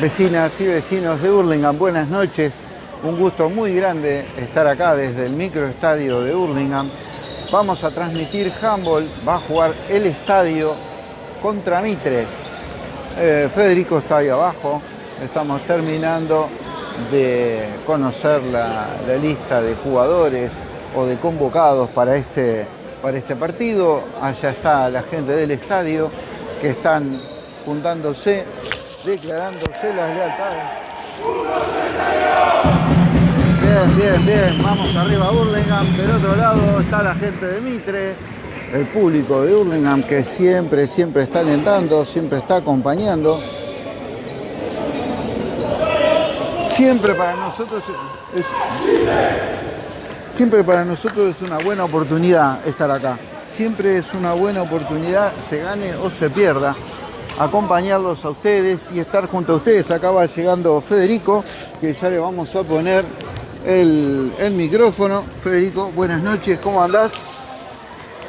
Vecinas y vecinos de Hurlingham, buenas noches. Un gusto muy grande estar acá desde el microestadio de Hurlingham. Vamos a transmitir handball, va a jugar el estadio contra Mitre. Eh, Federico está ahí abajo, estamos terminando de conocer la, lista de jugadores o de convocados para este, para este partido. Allá está la gente del estadio que están juntándose, declarándose las lealtades. Bien, bien, bien, vamos arriba a Burlingame. Del otro lado está la gente de Mitre, el público de Burlingame que siempre, siempre está alentando, siempre está acompañando. Siempre para nosotros es, siempre para nosotros es una buena oportunidad estar acá. Siempre es una buena oportunidad, se gane o se pierda, acompañarlos a ustedes y estar junto a ustedes. Acaba llegando Federico, que ya le vamos a poner el, el micrófono. Federico, buenas noches, ¿cómo andás?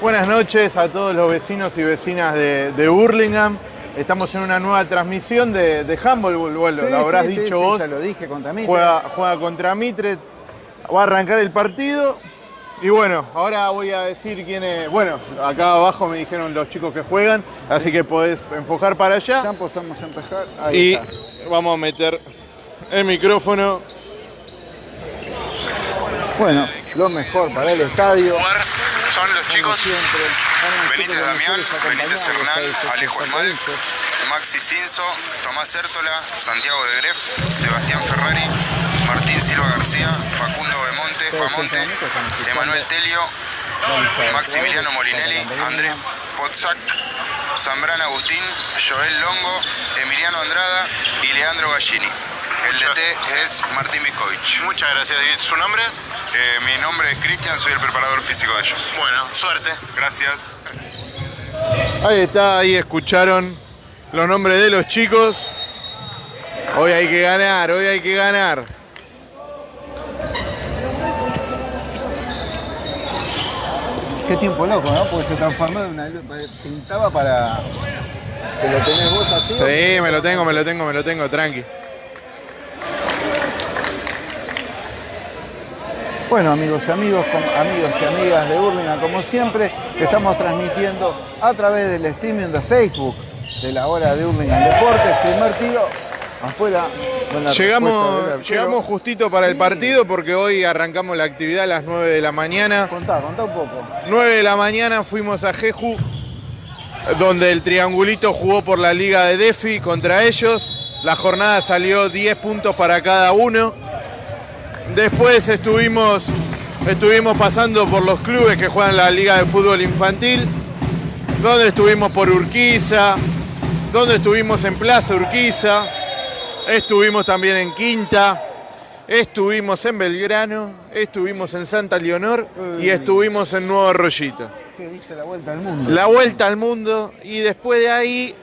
Buenas noches a todos los vecinos y vecinas de, de Burlingame. Estamos en una nueva transmisión de, de handball, bueno, Sí, lo habrás sí, dicho sí, vos. ya lo dije contra Mitre. Juega, juega contra Mitre, va a arrancar el partido. Y bueno, ahora voy a decir quiénes. Bueno, acá abajo me dijeron los chicos que juegan, así que podés enfocar para Ya allá. empezamos a empezar. Ahí Y está. vamos a meter el micrófono. Bueno, lo mejor para el estadio. son los chicos siempre. Van a Benítez Damián, Benítez Hernán, Alejo Lorenzo. Maxi Cinzo, Tomás Hértola, Santiago de Gref, Sebastián Ferrari, Martín Silva García, Facundo Bemonte, Bamonte, Emanuel Telio, Maximiliano Molinelli, Andrés Potzak, Zambrana Agustín, Joel Longo, Emiliano Andrada y Leandro Gallini. El DT es Martín Miskovich. Muchas gracias. ¿Y su nombre? Eh, mi nombre es Cristian, soy el preparador físico de ellos. Bueno, suerte. Gracias. Ahí está, ahí escucharon los nombres de los chicos. Hoy hay que ganar, hoy hay que ganar. Qué tiempo loco, ¿no? Porque se transformó en una pintaba para que lo tenés vos así. Sí, me lo tengo, me lo tengo, me lo tengo, tranqui. Bueno, amigos y amigos, amigos y amigas de Burlingame, como siempre, estamos transmitiendo a través del streaming de Facebook de la hora de Burlingame Deportes. Primer tiro, afuera. Llegamos, llegamos justito para el partido porque hoy arrancamos la actividad a las 9 de la mañana. Contá, contá un poco. 9 de la mañana fuimos a Jeju, donde el triangulito jugó por la liga de Defi contra ellos. La jornada salió 10 puntos para cada uno. Después estuvimos, estuvimos pasando por los clubes que juegan la liga de fútbol infantil, donde estuvimos por Urquiza, donde estuvimos en Plaza Urquiza, estuvimos también en Quinta, estuvimos en Belgrano, estuvimos en Santa Leonor y estuvimos en Nuevo Arroyito. Que diste la vuelta al mundo. La vuelta al mundo y después de ahí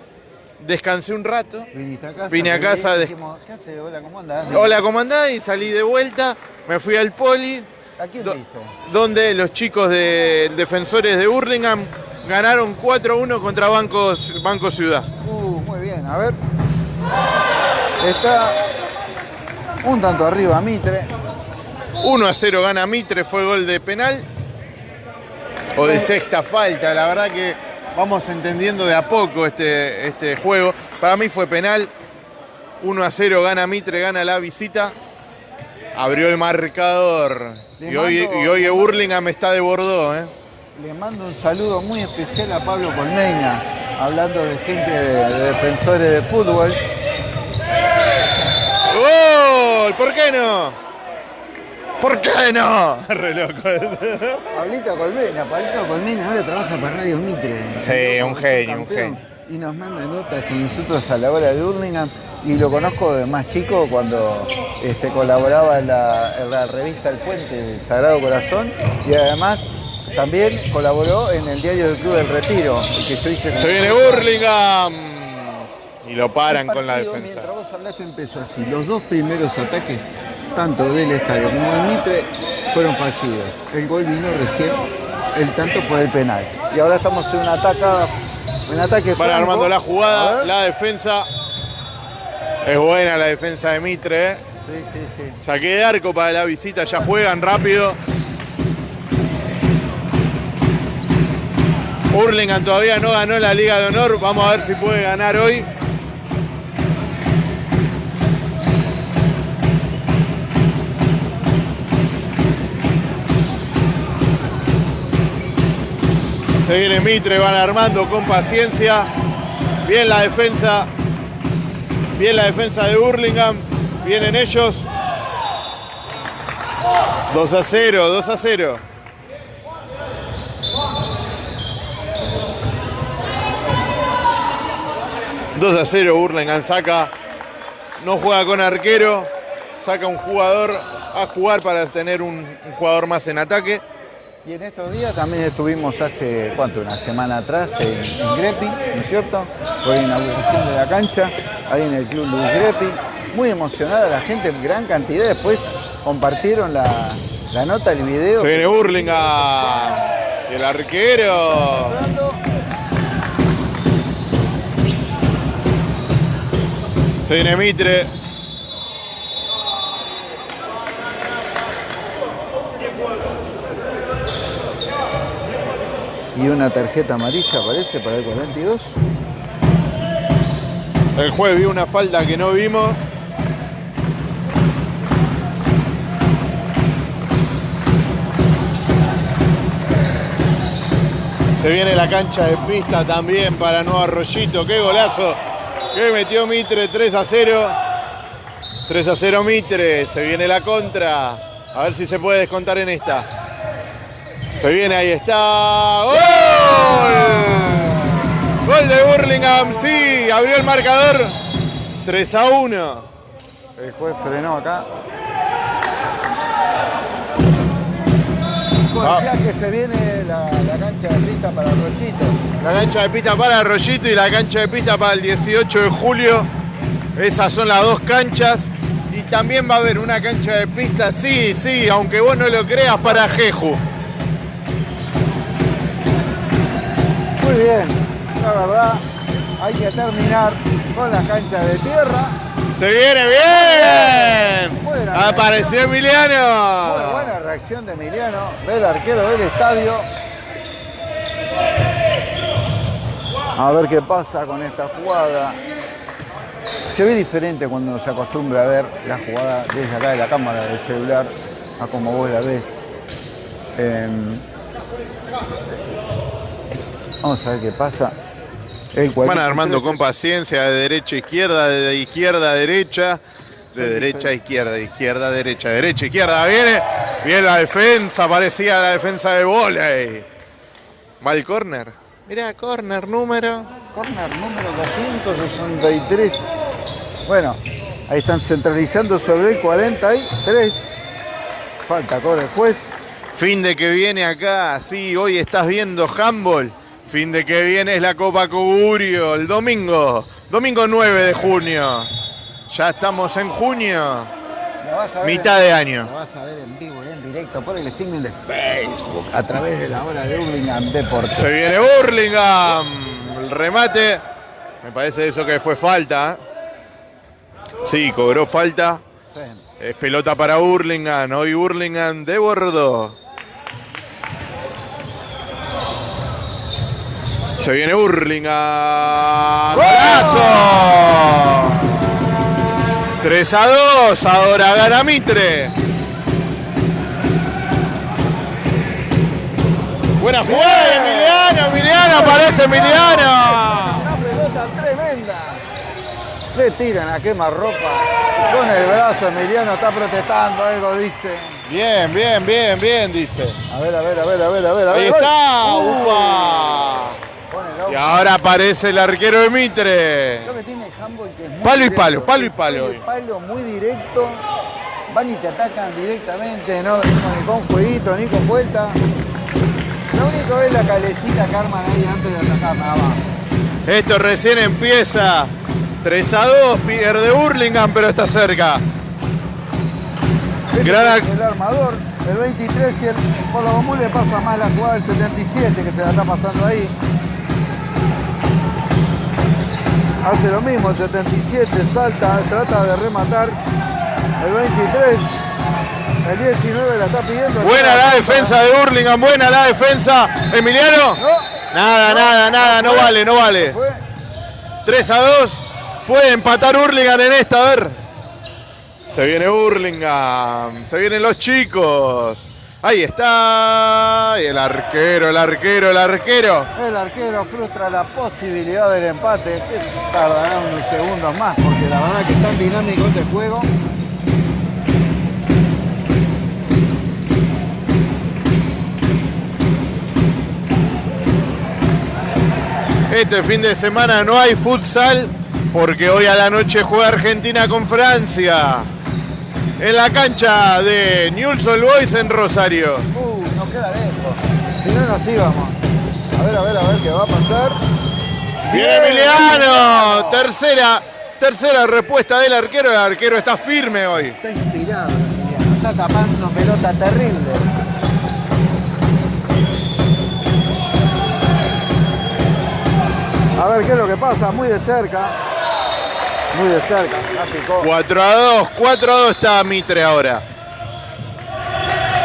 descansé un rato. Viniste a casa. Vine a casa dijimos, ¿Qué? Hola, ¿cómo andás? Hola, ¿cómo andás? Y salí de vuelta, me fui al poli, ¿A quién Do- viste? donde los chicos de defensores de Hurlingham ganaron 4-1 contra Bancos, Banco Ciudad. Uh, muy bien, a ver. Está un tanto arriba Mitre. 1 a 0 gana Mitre, fue gol de penal. O de sexta falta, la verdad que vamos entendiendo de a poco este, este juego. Para mí fue penal. 1 a 0 gana Mitre, gana la visita. Abrió el marcador. Y hoy, y hoy Hurlingham está de Bordeaux. ¿eh? Le mando un saludo muy especial a Pablo Colmeña, hablando de gente de, de defensores de fútbol. ¡Gol! ¿Por qué no? ¿Por qué no? Re loco. Pablito Colmeña, Pablito Colmeña ahora trabaja para Radio Mitre. Sí, un genio, un genio. Y nos manda notas y nosotros a la hora de Hurlingham. Y lo conozco de más chico cuando este, colaboraba en la, en la revista El Puente del Sagrado Corazón. Y además también colaboró en el diario del Club del Retiro. el que yo hice en Se viene. Hurlingham. Y lo paran con la defensa. Mientras vos hablaste empezó así. Los dos primeros ataques, tanto del estadio como del Mitre, fueron fallidos. El gol vino recién, el tanto por el penal. Y ahora estamos en un ataque, un ataque Van franco. armando la jugada, la defensa. Es buena la defensa de Mitre. ¿eh? Sí, sí, sí. Saqué de arco para la visita, ya juegan rápido. Hurlingham todavía no ganó la Liga de Honor. Vamos a ver si puede ganar hoy. Se viene Mitre, van armando con paciencia. Bien la defensa. Bien la defensa de Hurlingham. Vienen ellos. 2 a 0, 2 a 0. Dos a 0, Hurlingham saca, no juega con arquero, saca un jugador a jugar para tener un, un jugador más en ataque. Y en estos días también estuvimos hace, ¿cuánto? Una semana atrás en, en Grepi, ¿no es cierto? Por la inauguración de la cancha, ahí en el Club Luis Grepi. Muy emocionada la gente, gran cantidad. Después compartieron la, la nota, el video. Se viene Hurlingham, el arquero. Se viene Mitre. Y una tarjeta amarilla parece para el 42. El juez vio una falta que no vimos. Se viene la cancha de pista también para Nuevo Arroyito. ¡Qué golazo! Que metió Mitre 3 a 0. 3 a 0 Mitre. Se viene la contra. A ver si se puede descontar en esta. Se viene, ahí está. ¡Gol! Gol de Burlingame, sí, abrió el marcador. 3 a 1. El juez frenó acá. Ah. Decía que se viene cancha de pista para Rollito. La cancha de pista para Arroyito y la cancha de pista para el 18 de julio. Esas son las dos canchas. Y también va a haber una cancha de pista, sí, sí, aunque vos no lo creas, para Jeju. Muy bien, la verdad, hay que terminar con las canchas de tierra. ¡Se viene bien! Buena Apareció Muy Emiliano. buena reacción de Emiliano, del arquero del estadio. A ver qué pasa con esta jugada. Se ve diferente cuando se acostumbra a ver la jugada desde acá de la cámara del celular a como vos la ves. Em, vamos a ver qué pasa. El Van 43 armando con paciencia de derecha a izquierda, de izquierda a derecha, de derecha a izquierda, de izquierda a derecha, derecha a izquierda. Viene, bien la defensa, parecía la defensa de volei. Va el córner. Mira, córner número. Corner número 263. Bueno, ahí están centralizando sobre el 43. Falta corre el juez. Fin de que viene acá, sí, hoy estás viendo handball. Fin de que viene es la Copa Cogurio, el domingo, domingo 9 de junio. Ya estamos en junio, vas a ver mitad en- de año. La vas a ver en vivo y en directo por el streaming de Facebook a través de la hora de Hurlingham Deportes. Se viene Burlingame, el remate. Me parece eso que fue falta. Sí, cobró falta. Sí. Es pelota para Burlingame, hoy Burlingame de Bordeaux. Se viene Burlingame. ¡Golazo! 3 a 2, ahora gana Mitre. Buena jugada, Emiliano, Emiliano, aparece Emiliano. Una pelota tremenda. Le tiran a quema ropa. Con el brazo, Emiliano está protestando, algo dice. Bien, bien, bien, bien, dice. A ver, a ver, a ver, a ver, a ver. Ahí está, upa. Y ahora aparece el arquero de Mitre. Que tiene handball que Palo y palo, palo y palo Palo muy directo. Van y te atacan directamente, no ni con jueguito, ni con vuelta. Lo único es la calecita que arman ahí antes de atacar, nada más. Esto recién empieza. 3 a 2, pierde Burlingame, pero está cerca. Ese Gran es el armador, el 23 y el, por lo común le pasa más la jugada del 77 que se la está pasando ahí. Hace lo mismo, el 77 salta, trata de rematar. El 23, el 19 la está pidiendo. Buena la defensa de Hurlingham, buena la defensa. Emiliano. No, Nada, nada, nada, no vale, no vale. fue. 3 a 2. Puede empatar Hurlingham en esta, a ver. Se viene Hurlingham. Se vienen los chicos. Ahí está. Y el arquero, el arquero, el arquero. El arquero frustra la posibilidad del empate, que tardará unos segundos más, porque la verdad que es tan dinámico este juego. Este fin de semana no hay futsal porque hoy a la noche juega Argentina con Francia. En la cancha de Newell's Old Boys en Rosario. Uh, nos queda lejos. Si no nos íbamos. A ver, a ver, a ver qué va a pasar. Viene Emiliano. Tercera, tercera respuesta del arquero. El arquero está firme hoy. Está inspirado, Emiliano. Está tapando pelota terrible. A ver qué es lo que pasa, muy de cerca. Muy de cerca, la picó. 4 a 2, 4 a 2 está Mitre ahora.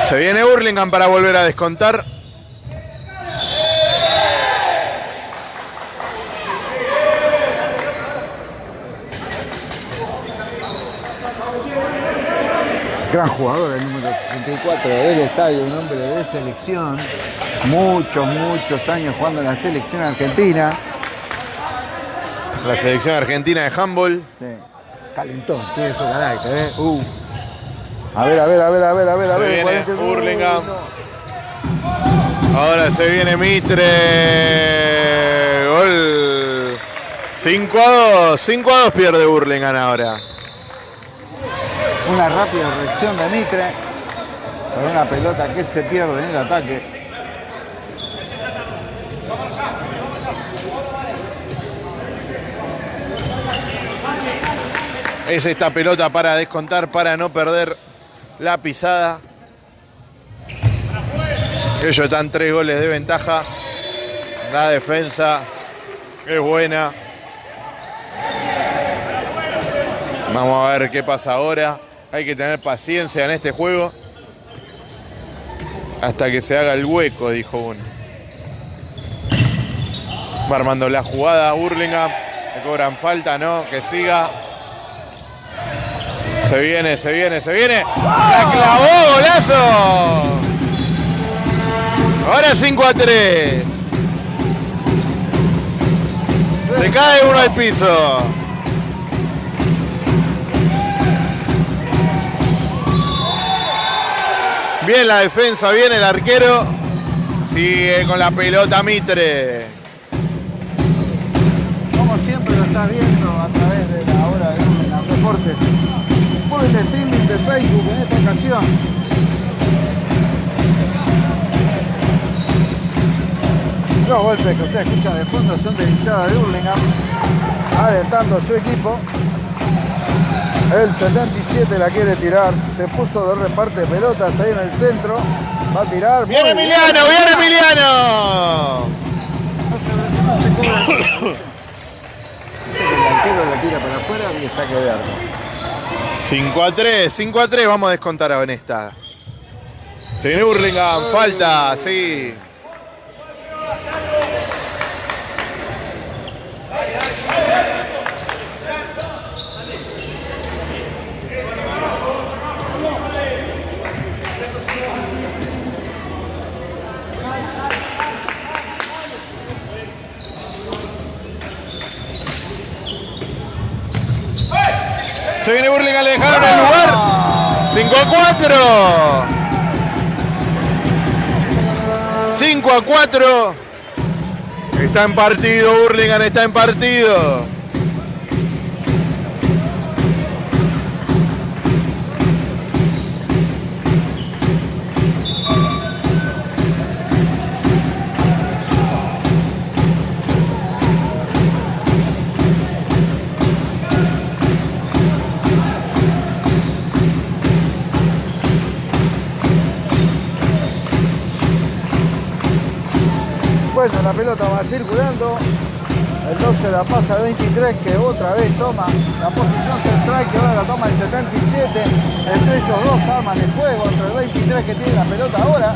Se viene Hurlingham para volver a descontar. Gran jugador, el número 64 del estadio, un hombre de selección. Muchos, muchos años jugando en la selección argentina. La selección argentina de handball. Sí. Calentón, tiene su carácter, ¿eh? Uh. A ver, a ver, a ver, a ver, a ver, a Se ver. viene 40. Hurlingham. Uy, no. Ahora se viene Mitre. Gol. 5 a 2. 5 a 2 pierde Hurlingham ahora. Una rápida reacción de Mitre. Con una pelota que se pierde en el ataque. Es esta pelota para descontar, para no perder la pisada. Ellos están tres goles de ventaja. La defensa es buena. Vamos a ver qué pasa ahora. Hay que tener paciencia en este juego. Hasta que se haga el hueco, dijo uno. Va armando la jugada Burlingame. Le cobran falta, no, que siga. Se viene, se viene, se viene. ¡La clavó, golazo! Ahora 5 a 3. Se cae uno al piso. Bien la defensa, bien el arquero. Sigue con la pelota Mitre. Como siempre lo estás viendo Deportes. Por el streaming de Facebook en esta ocasión. Los golpes que usted escucha de fondo son de hinchada de Hurlingham. Alentando a su equipo. El 77 la quiere tirar. Se puso de reparte pelotas ahí en el centro. Va a tirar. ¡Viene bien. Emiliano! ¡Viene Emiliano! No se, no se cobra. El arquero la tira para afuera y saque de arco. 5 a 3, 5 a 3, vamos a descontar en esta. Se viene Burlingame, falta, sí. Se viene Burlingame, le dejaron el lugar. 5 a 4. 5 a 4. Está en partido, Burlingame está en partido. Pelota va circulando. El 12 la pasa al 23 que otra vez toma la posición central que ahora la toma el 77. Entre ellos dos arman el juego entre el 23 que tiene la pelota ahora.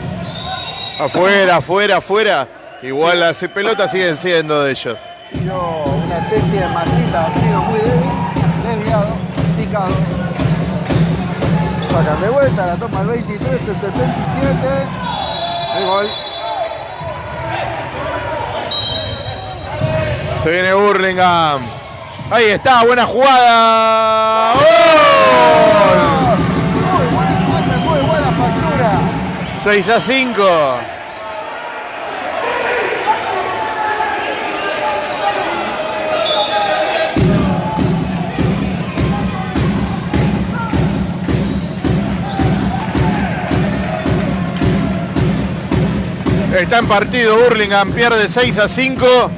Afuera, afuera, afuera. Igual las pelotas siguen siendo de ellos. Una especie de masita, tiro muy débil, desviado, picado. Sacan de vuelta, la toma el 23, el 77. El gol. Se viene Burlingame. Ahí está, buena jugada. ¡Gol! Muy buen golpe, muy buena factura. 6 a 5. Está en partido Burlingame, pierde 6 a 5.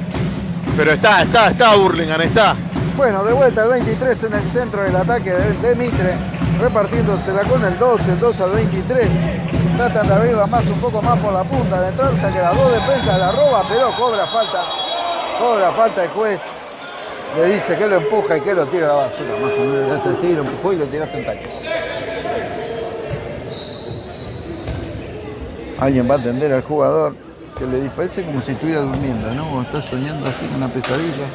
Pero está, está, está Burlingame, está. Bueno, de vuelta el 23 en el centro del ataque de, de Mitre, repartiéndosela con el 2, el 2 al 23. Tratan de abrirla más, un poco más por la punta, de entrar, que las dos defensas la roba, pero cobra falta. Cobra falta el juez. Le dice que lo empuja y que lo tira a la basura. Más o menos le hace así, lo empujó y lo tiraste en tacho. Alguien va a atender al jugador que le parece como si estuviera durmiendo, ¿no? O está soñando así con una pesadilla.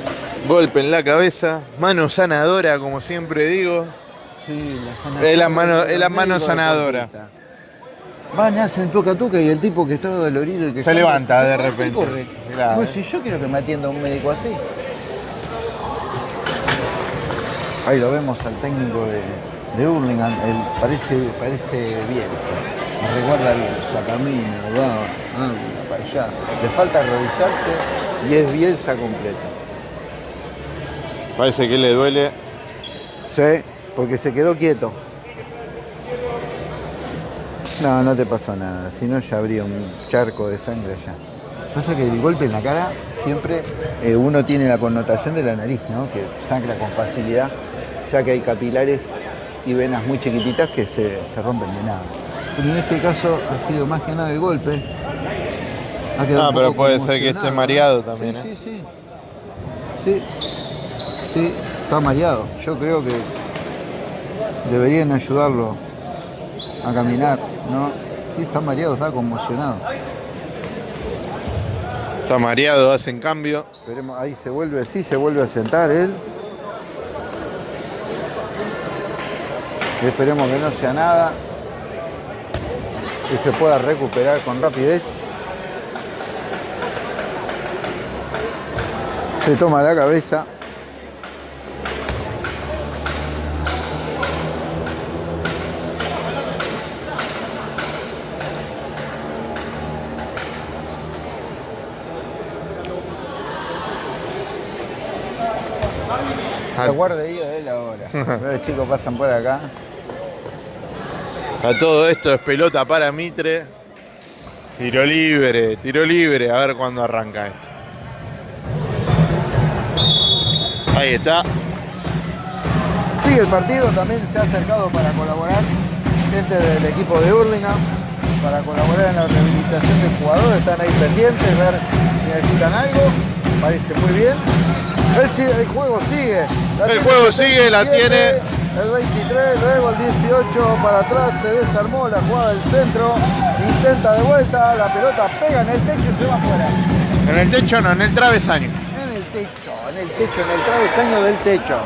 Golpe en la cabeza, mano sanadora, como siempre digo. Sí, la Es sanación. la mano- es la mano sanadora. Van, hacen toca toca y el tipo que está dolorido y que Se levanta de repente. corre. Pues si yo quiero que me atienda un médico así. Ahí lo vemos al técnico de, de Hurlingham, él parece, parece Bielsa, se recuerda a Bielsa, camina, va, anda allá. Le falta arrodillarse y es Bielsa completo. Parece que le duele. Sí, porque se quedó quieto. No, no te pasó nada, si no ya habría un charco de sangre allá. Pasa que el golpe en la cara siempre eh, uno tiene la connotación de la nariz, ¿no? Que sangra con facilidad, ya que hay capilares y venas muy chiquititas que se, se rompen de nada. Pero en este caso ha sido más que nada el golpe. Ah, pero puede ser que esté mareado ¿no? también, Sí, ¿eh? sí, sí. Sí, sí, está mareado. Yo creo que deberían ayudarlo a caminar, ¿no? Sí, está mareado, está conmocionado. Está mareado, hacen cambio. Esperemos, ahí se vuelve, sí, se vuelve a sentar él. Esperemos que no sea nada. Que se pueda recuperar con rapidez. Se toma la cabeza. La guardería de él ahora. Los chicos pasan por acá. a todo esto es pelota para Mitre. Tiro libre, tiro libre. A ver cuándo arranca esto. Ahí está. Sigue el partido, también se ha acercado para colaborar gente del equipo de Hurlingham, para colaborar en la rehabilitación del jugador, están ahí pendientes, ver si necesitan algo, parece muy bien. El, juego sigue. La El juego sigue, la 77, tiene. El 23, luego el 18 para atrás, se desarmó la jugada del centro, intenta de vuelta, la pelota pega en el techo y se va afuera. En el techo no, en el travesaño. En el techo, el techo, en el travesaño del techo.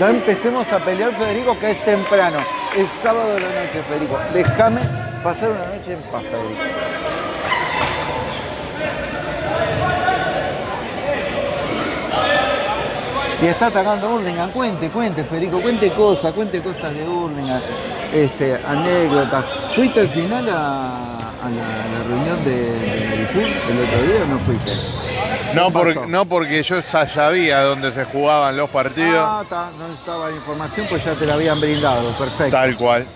No empecemos a pelear, Federico, que es temprano. Es sábado de la noche, Federico. Déjame pasar una noche en paz, Federico. Y está atacando a Hurlingham. Cuente, cuente, Federico, cuente cosas, cuente cosas de Hurlingham, este, anécdotas. ¿Fuiste al final a, a la, reunión de, de el otro día o no fuiste? No, ¿Qué por- no porque yo ya sabía dónde se jugaban los partidos. Ah, no necesitaba la información, pues ya te la habían brindado. Perfecto. Tal cual.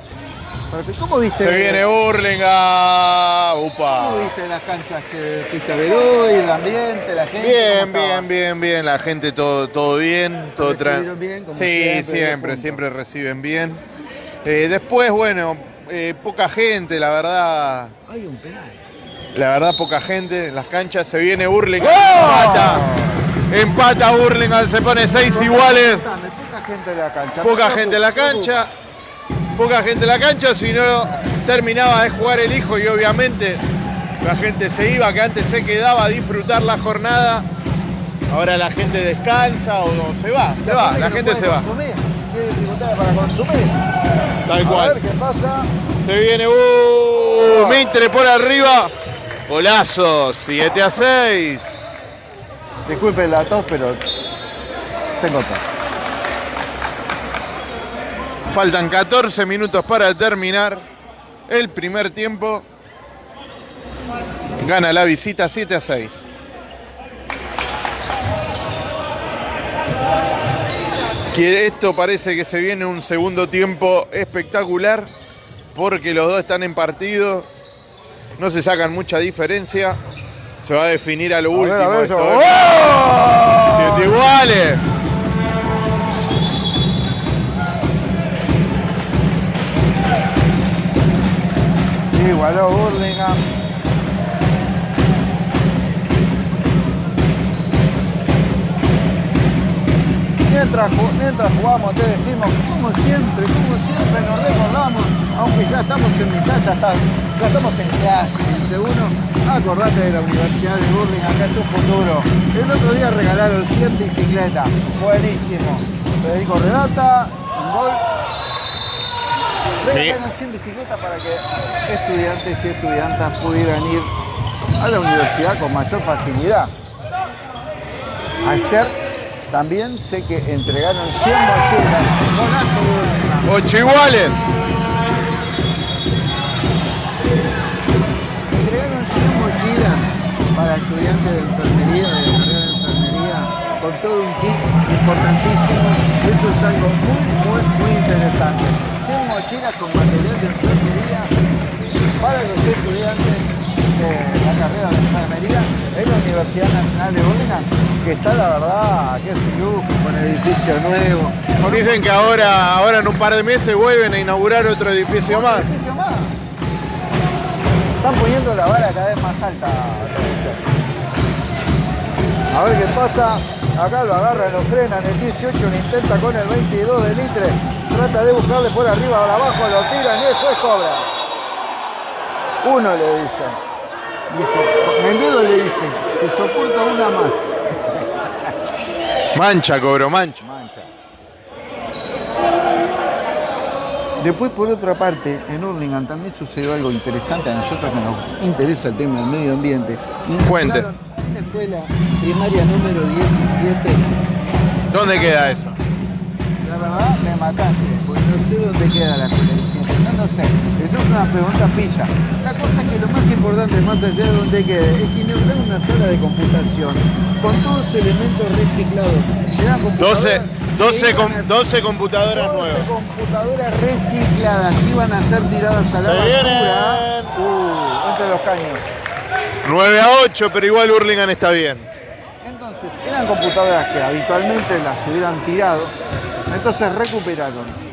¿Cómo viste? Se viene Burlingame. ¿Cómo Upa. viste las canchas que fuiste a ver hoy, el ambiente, la gente? Bien, ¿Cómo estaba? bien, bien, bien. La gente todo, todo bien. Todo tra- ¿Recibieron bien, como sí, siempre, siempre reciben bien. Eh, después, bueno, eh, poca gente, la verdad. Hay un penal. La verdad, poca gente. en Las canchas se viene Burlingame. ¡Oh! Mata. Empata Burlingame, se pone 6 iguales. Poca gente en la cancha. Poca gente en la cancha. Poca gente en la cancha, si no terminaba de jugar el hijo y obviamente la gente se iba, que antes se quedaba a disfrutar la jornada. Ahora la gente descansa o no, se va, se va, la gente se va. Dificultades para consumir. Tal A ver cual. qué pasa. Se viene uh, Mitre por arriba. Golazo, 7 a 6. Disculpen la tos, pero tengo tos. Faltan 14 minutos para terminar el primer tiempo. Gana la visita 7 a 6. Que esto parece que se viene un segundo tiempo espectacular porque los dos están en partido. No se sacan mucha diferencia. Se va a definir a lo A ver, último. a ver, esto. ¿eh? ¡Oh! Siete iguales. Igualó Burlingame. Mientras, mientras jugamos te decimos, como siempre, como siempre nos recordamos, aunque ya estamos en mitad, ya, está- ya estamos en clase, dice uno, acordate de la Universidad de Burlingame, acá es tu futuro. El otro día regalaron 100 bicicletas, buenísimo. Federico Redata, un gol, Regalaron 100 bicicletas para que estudiantes y estudiantas pudieran ir a la universidad con mayor facilidad. Ayer también sé que entregaron 100 mochilas. 8 iguales. Entregaron 100 mochilas para estudiantes de enfermería, de la carrera de enfermería, con todo un kit importantísimo. Eso es algo muy, muy, muy interesante. 100 mochilas con material de enfermería para los estudiantes de la carrera de enfermería en la Universidad Nacional de Burlingame, que está la verdad, que es un lujo, con edificio nuevo. un Dicen que ahora, ahora en un par de meses vuelven a inaugurar otro edificio más. edificio más. Están poniendo la vara cada vez más alta. A ver qué pasa. Acá lo agarran, lo frenan. El 18 lo intenta con el 22 de Litre. Trata de buscarle por arriba, ahora abajo, lo tiran y juez cobra. Uno le dice. Dice, Mendido le dice, te soporto una más. Mancha, cobro, mancha. Mancha. Después, por otra parte, en Hurlingham también sucedió algo interesante a nosotros que nos interesa el tema del medio ambiente. Cuente. En la escuela primaria número 17. ¿Dónde queda eso? La verdad, me mataste, porque no sé dónde queda la escuela 17. No sé. Esa es una pregunta pilla. La cosa es que lo más importante, más allá de dónde quede, es que inauguraron una sala de computación con todos elementos reciclados. Eran computadoras 12, 12, que iban com- a- 12 computadoras 12 nuevas. computadoras recicladas que iban a ser tiradas a la Se basura. Uh, entre los caños. 9 a 8, pero igual Hurlingham está bien. Entonces, eran computadoras que habitualmente las hubieran tirado. Entonces recuperaron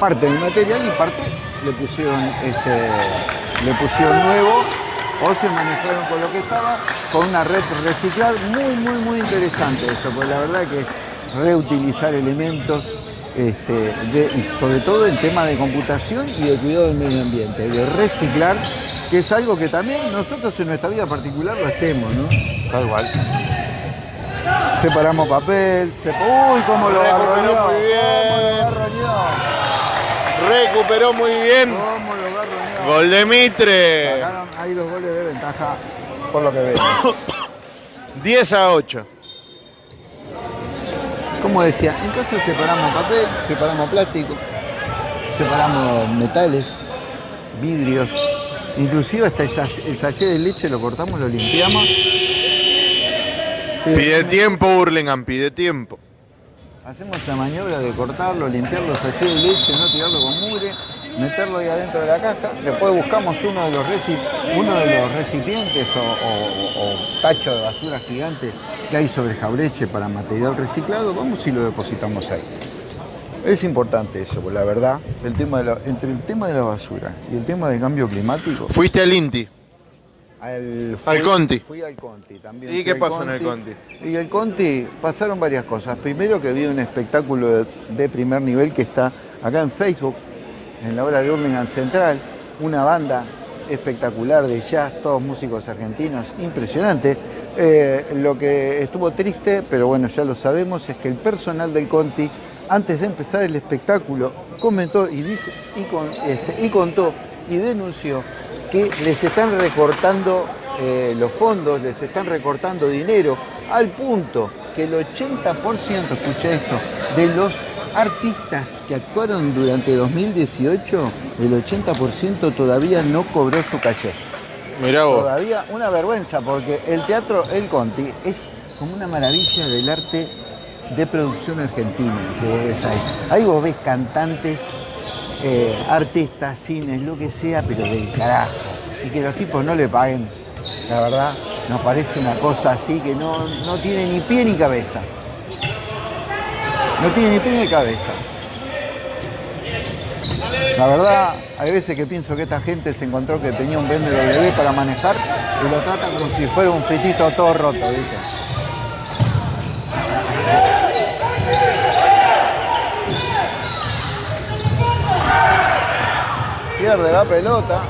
parte del material y parte le pusieron este le pusieron nuevo o se manejaron con lo que estaba con una red reciclar muy muy muy interesante eso porque la verdad que es reutilizar elementos este, de- sobre todo en tema de computación y de cuidado del medio ambiente de reciclar que es algo que también nosotros en nuestra vida particular lo hacemos ¿no? Tal igual. separamos papel se... uy cómo lo Recuperó muy bien. Gol de Mitre. Ahí dos goles de ventaja por lo que veo. 10 a 8. Como decía, en casa separamos papel, separamos plástico, separamos metales, vidrios, inclusive hasta el el sachet de leche lo cortamos, lo limpiamos. Pide tiempo Hurlingham, pide tiempo. Hacemos la maniobra de cortarlo, limpiar los sachets de leche, no tirarlo con mugre, meterlo ahí adentro de la caja. Después buscamos uno de los, reci- uno de los recipientes o, o- tacho de basura gigante que hay sobre Jaureche para material reciclado. Vamos y lo depositamos ahí. Es importante eso, la verdad, el tema de la- entre el tema de la basura y el tema del cambio climático, Fuiste al Inti. Al, Al Conti. Fui al Conti también. ¿Y qué pasó en el Conti? Y el Conti pasaron varias cosas. Primero que vi un espectáculo de, de primer nivel que está acá en Facebook, en la hora de Hurlingham Central, una banda espectacular de jazz, todos músicos argentinos, impresionante. Eh, lo que estuvo triste, pero bueno, ya lo sabemos, es que el personal del Conti, antes de empezar el espectáculo, comentó y, dice, y, con- este, y contó y denunció que les están recortando eh, los fondos, les están recortando dinero, al punto que el 80%, escucha esto, de los artistas que actuaron durante 2018, el 80% todavía no cobró su calle. Mirá vos. Todavía una vergüenza, porque el teatro El Conti es como una maravilla del arte de producción argentina que vos ves ahí. Ahí vos ves cantantes, eh, artistas, cines, lo que sea, pero del carajo. Y que los tipos no le paguen, la verdad, nos parece una cosa así que no, no tiene ni pie ni cabeza. No tiene ni pie ni cabeza. La verdad, hay veces que pienso que esta gente se encontró que tenía un BMW para manejar y lo trata como si fuera un fritito todo roto, ¿viste? Pierde la pelota.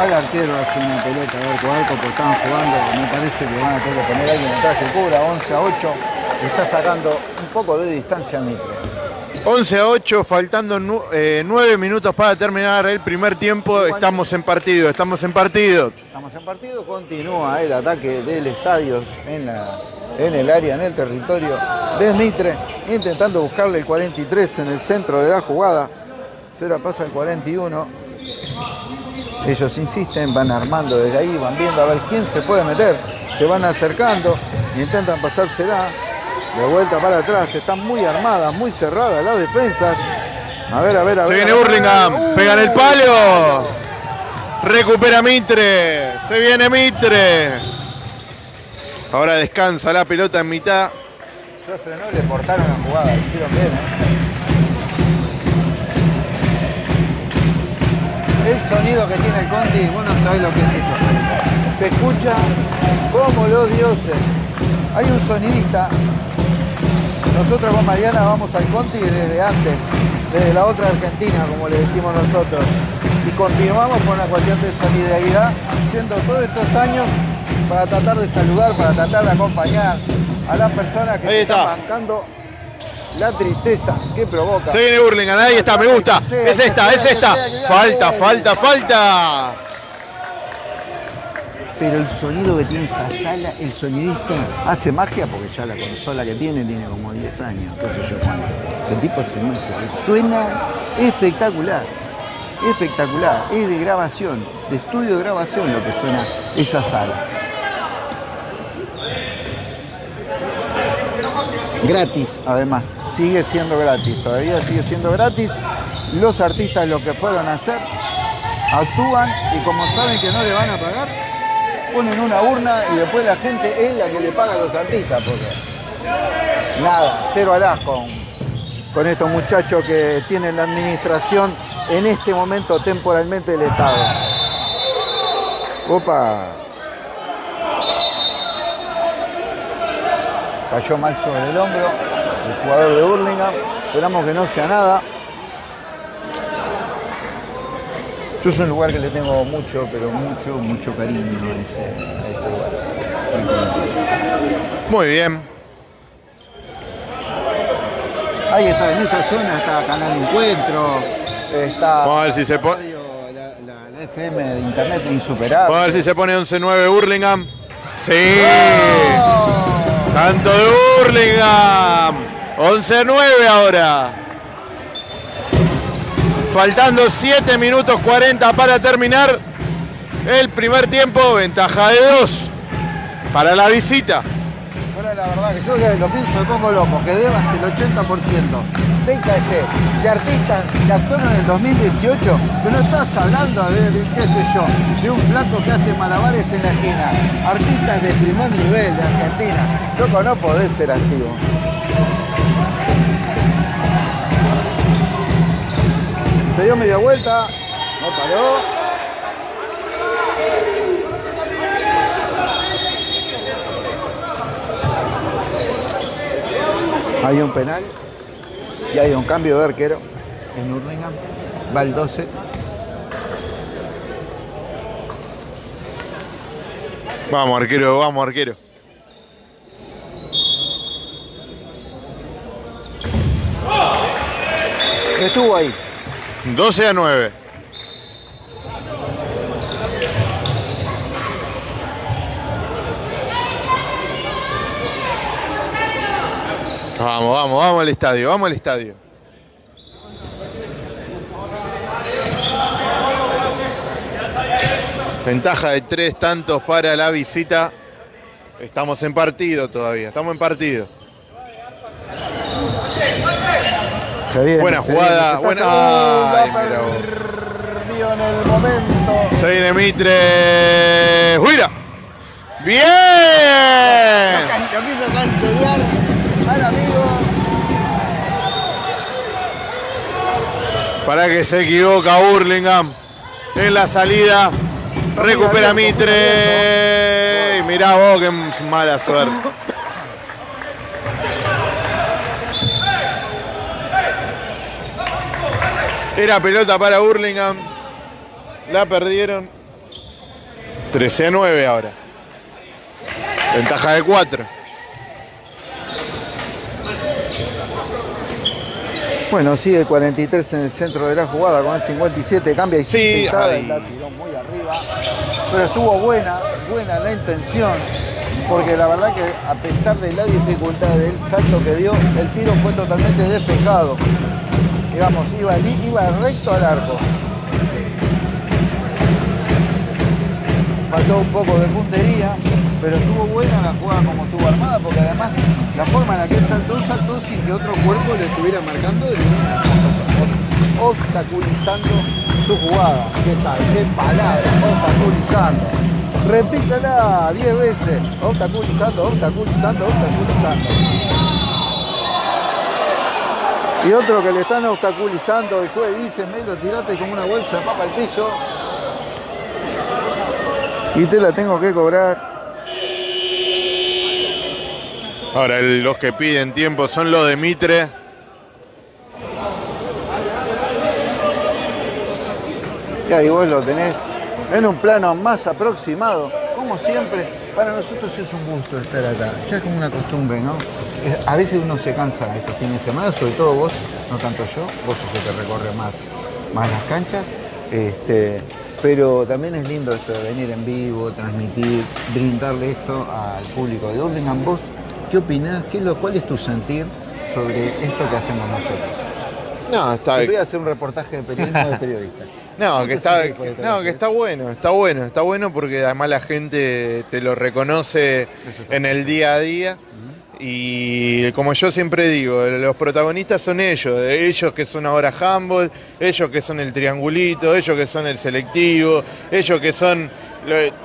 Al arquero hace una pelota de arco a arco porque estaban jugando. Me parece que van a tener que poner alguien atrás que cubra 11 a 8. Está sacando un poco de distancia a Mitre. 11 a 8, faltando 9 minutos para terminar el primer tiempo. Estamos en partido, estamos en partido. Estamos en partido, continúa el ataque del estadio en, la- en el área, en el territorio de Mitre, intentando buscarle el 43 en el centro de la jugada. Se la pasa el 41. Ellos insisten, van armando desde ahí, van viendo a ver quién se puede meter. Se van acercando, intentan pasársela. De vuelta para atrás, están muy armadas, muy cerradas las defensas. A ver, a ver, a Se ver. viene a ver. Hurlingham, ¡Uh! pegan el palo. Recupera Mitre, se viene Mitre. Ahora descansa la pelota en mitad. Se frenó, le cortaron la jugada, hicieron bien. ¿eh? El sonido que tiene el Conti, vos no sabés lo que es esto. Se escucha como los dioses. Hay un sonidista. Nosotros con Mariana vamos al Conti desde antes, desde la otra Argentina, como le decimos nosotros. Y continuamos con la cuestión de solidaridad, haciendo todos estos años para tratar de saludar, para tratar de acompañar a las personas que Ahí se está. están bancando la tristeza que provoca. Se viene Hurlingham, ahí está, me gusta. Es esta, es esta. Falta, falta, falta. Pero el sonido que tiene esa sala, el sonidista hace magia porque ya la consola que tiene tiene como 10 años, qué sé yo cuánto. El tipo hace magia, suena espectacular, espectacular. Es de grabación, de estudio de grabación lo que suena esa sala. Gratis, además, sigue siendo gratis, todavía sigue siendo gratis. Los artistas lo que fueron a hacer, actúan y como saben que no le van a pagar, ponen una urna y después la gente es la que le paga a los artistas, porque nada, cero alás con, con estos muchachos que tienen la administración en este momento temporalmente del Estado. Opa. Cayó mal sobre el hombro el jugador de Burlingame. Esperamos que no sea nada. Yo es un lugar que le tengo mucho, pero mucho, mucho cariño a ese, a ese lugar. Muy bien. Ahí está, en esa zona está Canal Encuentro, está Vamos a ver si se pone. la, la- la FM de Internet insuperable. Vamos a ver si se pone 11-9 Hurlingham. Sí. Tanto de Hurlingham. 11-9 ahora. Faltando 7 minutos 40 para terminar el primer tiempo. Ventaja de 2 para la visita. Ahora la verdad que yo lo pienso me pongo loco, que debas el 80% del calle de artistas que actuaron en el 2018, que no estás hablando de, de, qué sé yo, de un flaco que hace malabares en la esquina. Artistas de primer nivel de Argentina. Loco, no podés ser así vos. Se dio media vuelta, no paró. Hay un penal y hay un cambio de arquero en Urlingan. Va el 12. Vamos arquero, vamos arquero. Estuvo ahí. 12 a 9. Vamos, vamos, vamos al estadio, vamos al estadio. Ventaja de tres tantos para la visita. Estamos en partido todavía, estamos en partido. Se viene, Buena jugada, buena- Ay, mira vos. perdió en el momento. Se viene Mitre. ¡Juira! ¡Bien! Lo quiso cancherear al amigo. Para que se equivoca Burlingame en la salida. Recupera Mitre. Y mirá vos qué mala suerte. Era pelota para Burlingame. La perdieron. 13 a 9 ahora. Ventaja de 4. Bueno, sigue 43 en el centro de la jugada con el 57, cambia y Sí, la tiró muy arriba. Pero estuvo buena, buena la intención, porque la verdad que a pesar de la dificultad del salto que dio, el tiro fue totalmente despejado. Digamos, iba, iba recto al arco. Faltó un poco de puntería, pero estuvo buena la jugada como estuvo armada, porque además la forma en la que él saltó, saltó sin que otro cuerpo le estuviera marcando y obstaculizando su jugada. ¿Qué tal? ¿Qué palabra? Obstaculizando. Repítela 10 veces. Obstaculizando, obstaculizando, obstaculizando. Y otro que le están obstaculizando, el juez dice, me lo tiraste como una bolsa de papa al piso. Y te la tengo que cobrar. Ahora los que piden tiempo son los de Mitre. Y ahí vos lo tenés en un plano más aproximado. Como siempre, para nosotros es un gusto estar acá. Ya es como una costumbre, ¿no? A veces uno se cansa estos fines de semana, sobre todo vos, no tanto yo, vos sos el que recorre más, más las canchas. Este, pero también es lindo esto de venir en vivo, transmitir, brindarle esto al público de Hurlingham. ¿Vos qué opinás? ¿Qué lo, ¿Cuál es tu sentir sobre esto que hacemos nosotros? No, está, Te voy a hacer un reportaje de periodismo de periodistas. no, ¿Qué que está, que- no, que está bueno, está bueno, está bueno porque además la gente te lo reconoce en el día a día. Y como yo siempre digo, los protagonistas son ellos, ellos que son ahora handball, ellos que son el triangulito, ellos que son el selectivo, ellos que son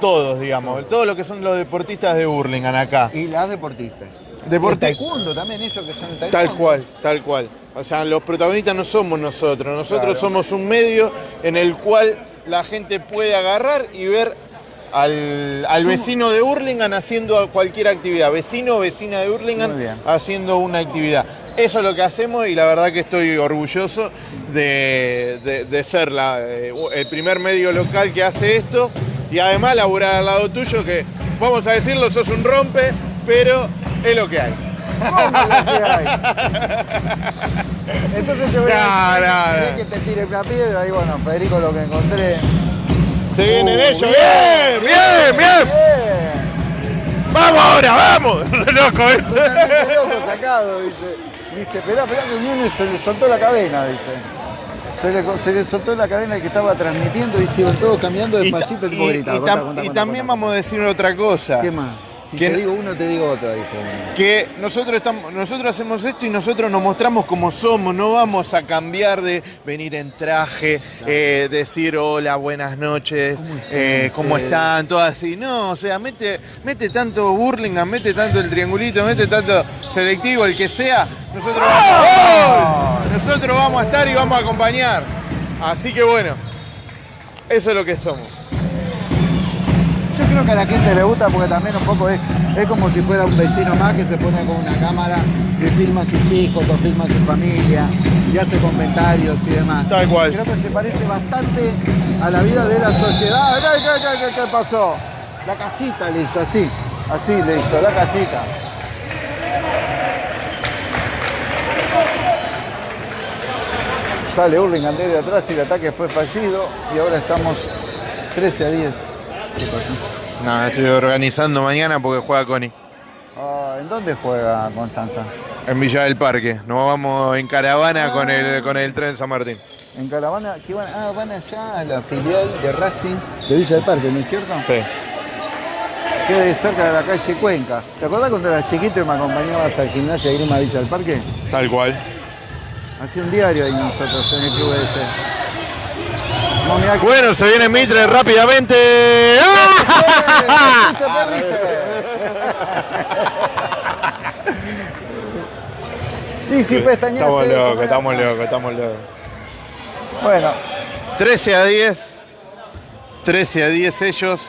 todos, digamos, todos los que son los deportistas de Burlingame acá. Y las deportistas. El taekwondo también, ellos que son el taekwondo. Tal cual, tal cual. O sea, los protagonistas no somos nosotros, nosotros Claro. somos un medio en el cual la gente puede agarrar y ver al, al vecino de Hurlingham haciendo cualquier actividad, vecino o vecina de Hurlingham haciendo una actividad. Eso es lo que hacemos y la verdad que estoy orgulloso de, de- de ser la, eh, el primer medio local que hace esto y además laburar al lado tuyo que, vamos a decirlo, sos un rompe, pero es lo que hay. ¿Cómo? Entonces yo voy No, a no, que te tire una piedra y bueno, Federico lo que encontré. Se vienen Uh, ellos, bien, bien, bien. bien. Vamos ahora, vamos. Loco esto. Totalmente loco sacado, dice. Dice, esperá, esperá que viene se le soltó la cadena, dice. Se le, se le soltó la cadena que estaba transmitiendo y se iban todos cambiando despacito y- tipo gritar. y tam- también vamos a decir otra cosa. ¿Qué más? Si ¿Quién- te digo uno, te digo otro, uno. Que nosotros estamos, nosotros hacemos esto y nosotros nos mostramos como somos, no vamos a cambiar de venir en traje, eh, decir hola, buenas noches, ¿Cómo están eh, están? Todo así. No, o sea, mete, mete tanto Burlingame, mete tanto el triangulito, mete tanto selectivo, el que sea, nosotros vamos, ¡Gol! nosotros vamos a estar y vamos a acompañar. Así que bueno, eso es lo que somos. Yo creo que a la gente le gusta porque también un poco es Es como si fuera un vecino más que se pone con una cámara y filma a sus hijos o filma a su familia y hace comentarios y demás. Tal cual. Creo que se parece bastante a la vida de la sociedad. ¿Qué, qué, qué, qué- qué pasó? La casita le hizo así, así le hizo, la casita. Sale Hurlingham desde atrás y el ataque fue fallido y ahora estamos 13 a 10. ¿Qué pasó? Estoy organizando mañana porque juega Connie. Ah, ¿En dónde juega Constanza? En Villa del Parque. Nos vamos en caravana con el, con el tren San Martín. En Caravana, que van, ah, van allá a la filial de Racing de Villa del Parque, ¿no es cierto? Sí. Queda cerca de la calle Cuenca. ¿Te acordás cuando eras chiquito y me acompañabas al gimnasio de Grima Villa del Parque? Tal cual. Hacía un diario ahí nosotros en el club ese. Bueno, se viene Mitre rápidamente. ¡Ah! Estamos locos, estamos locos, estamos locos. Bueno, 13 a 10. 13 a 10 ellos.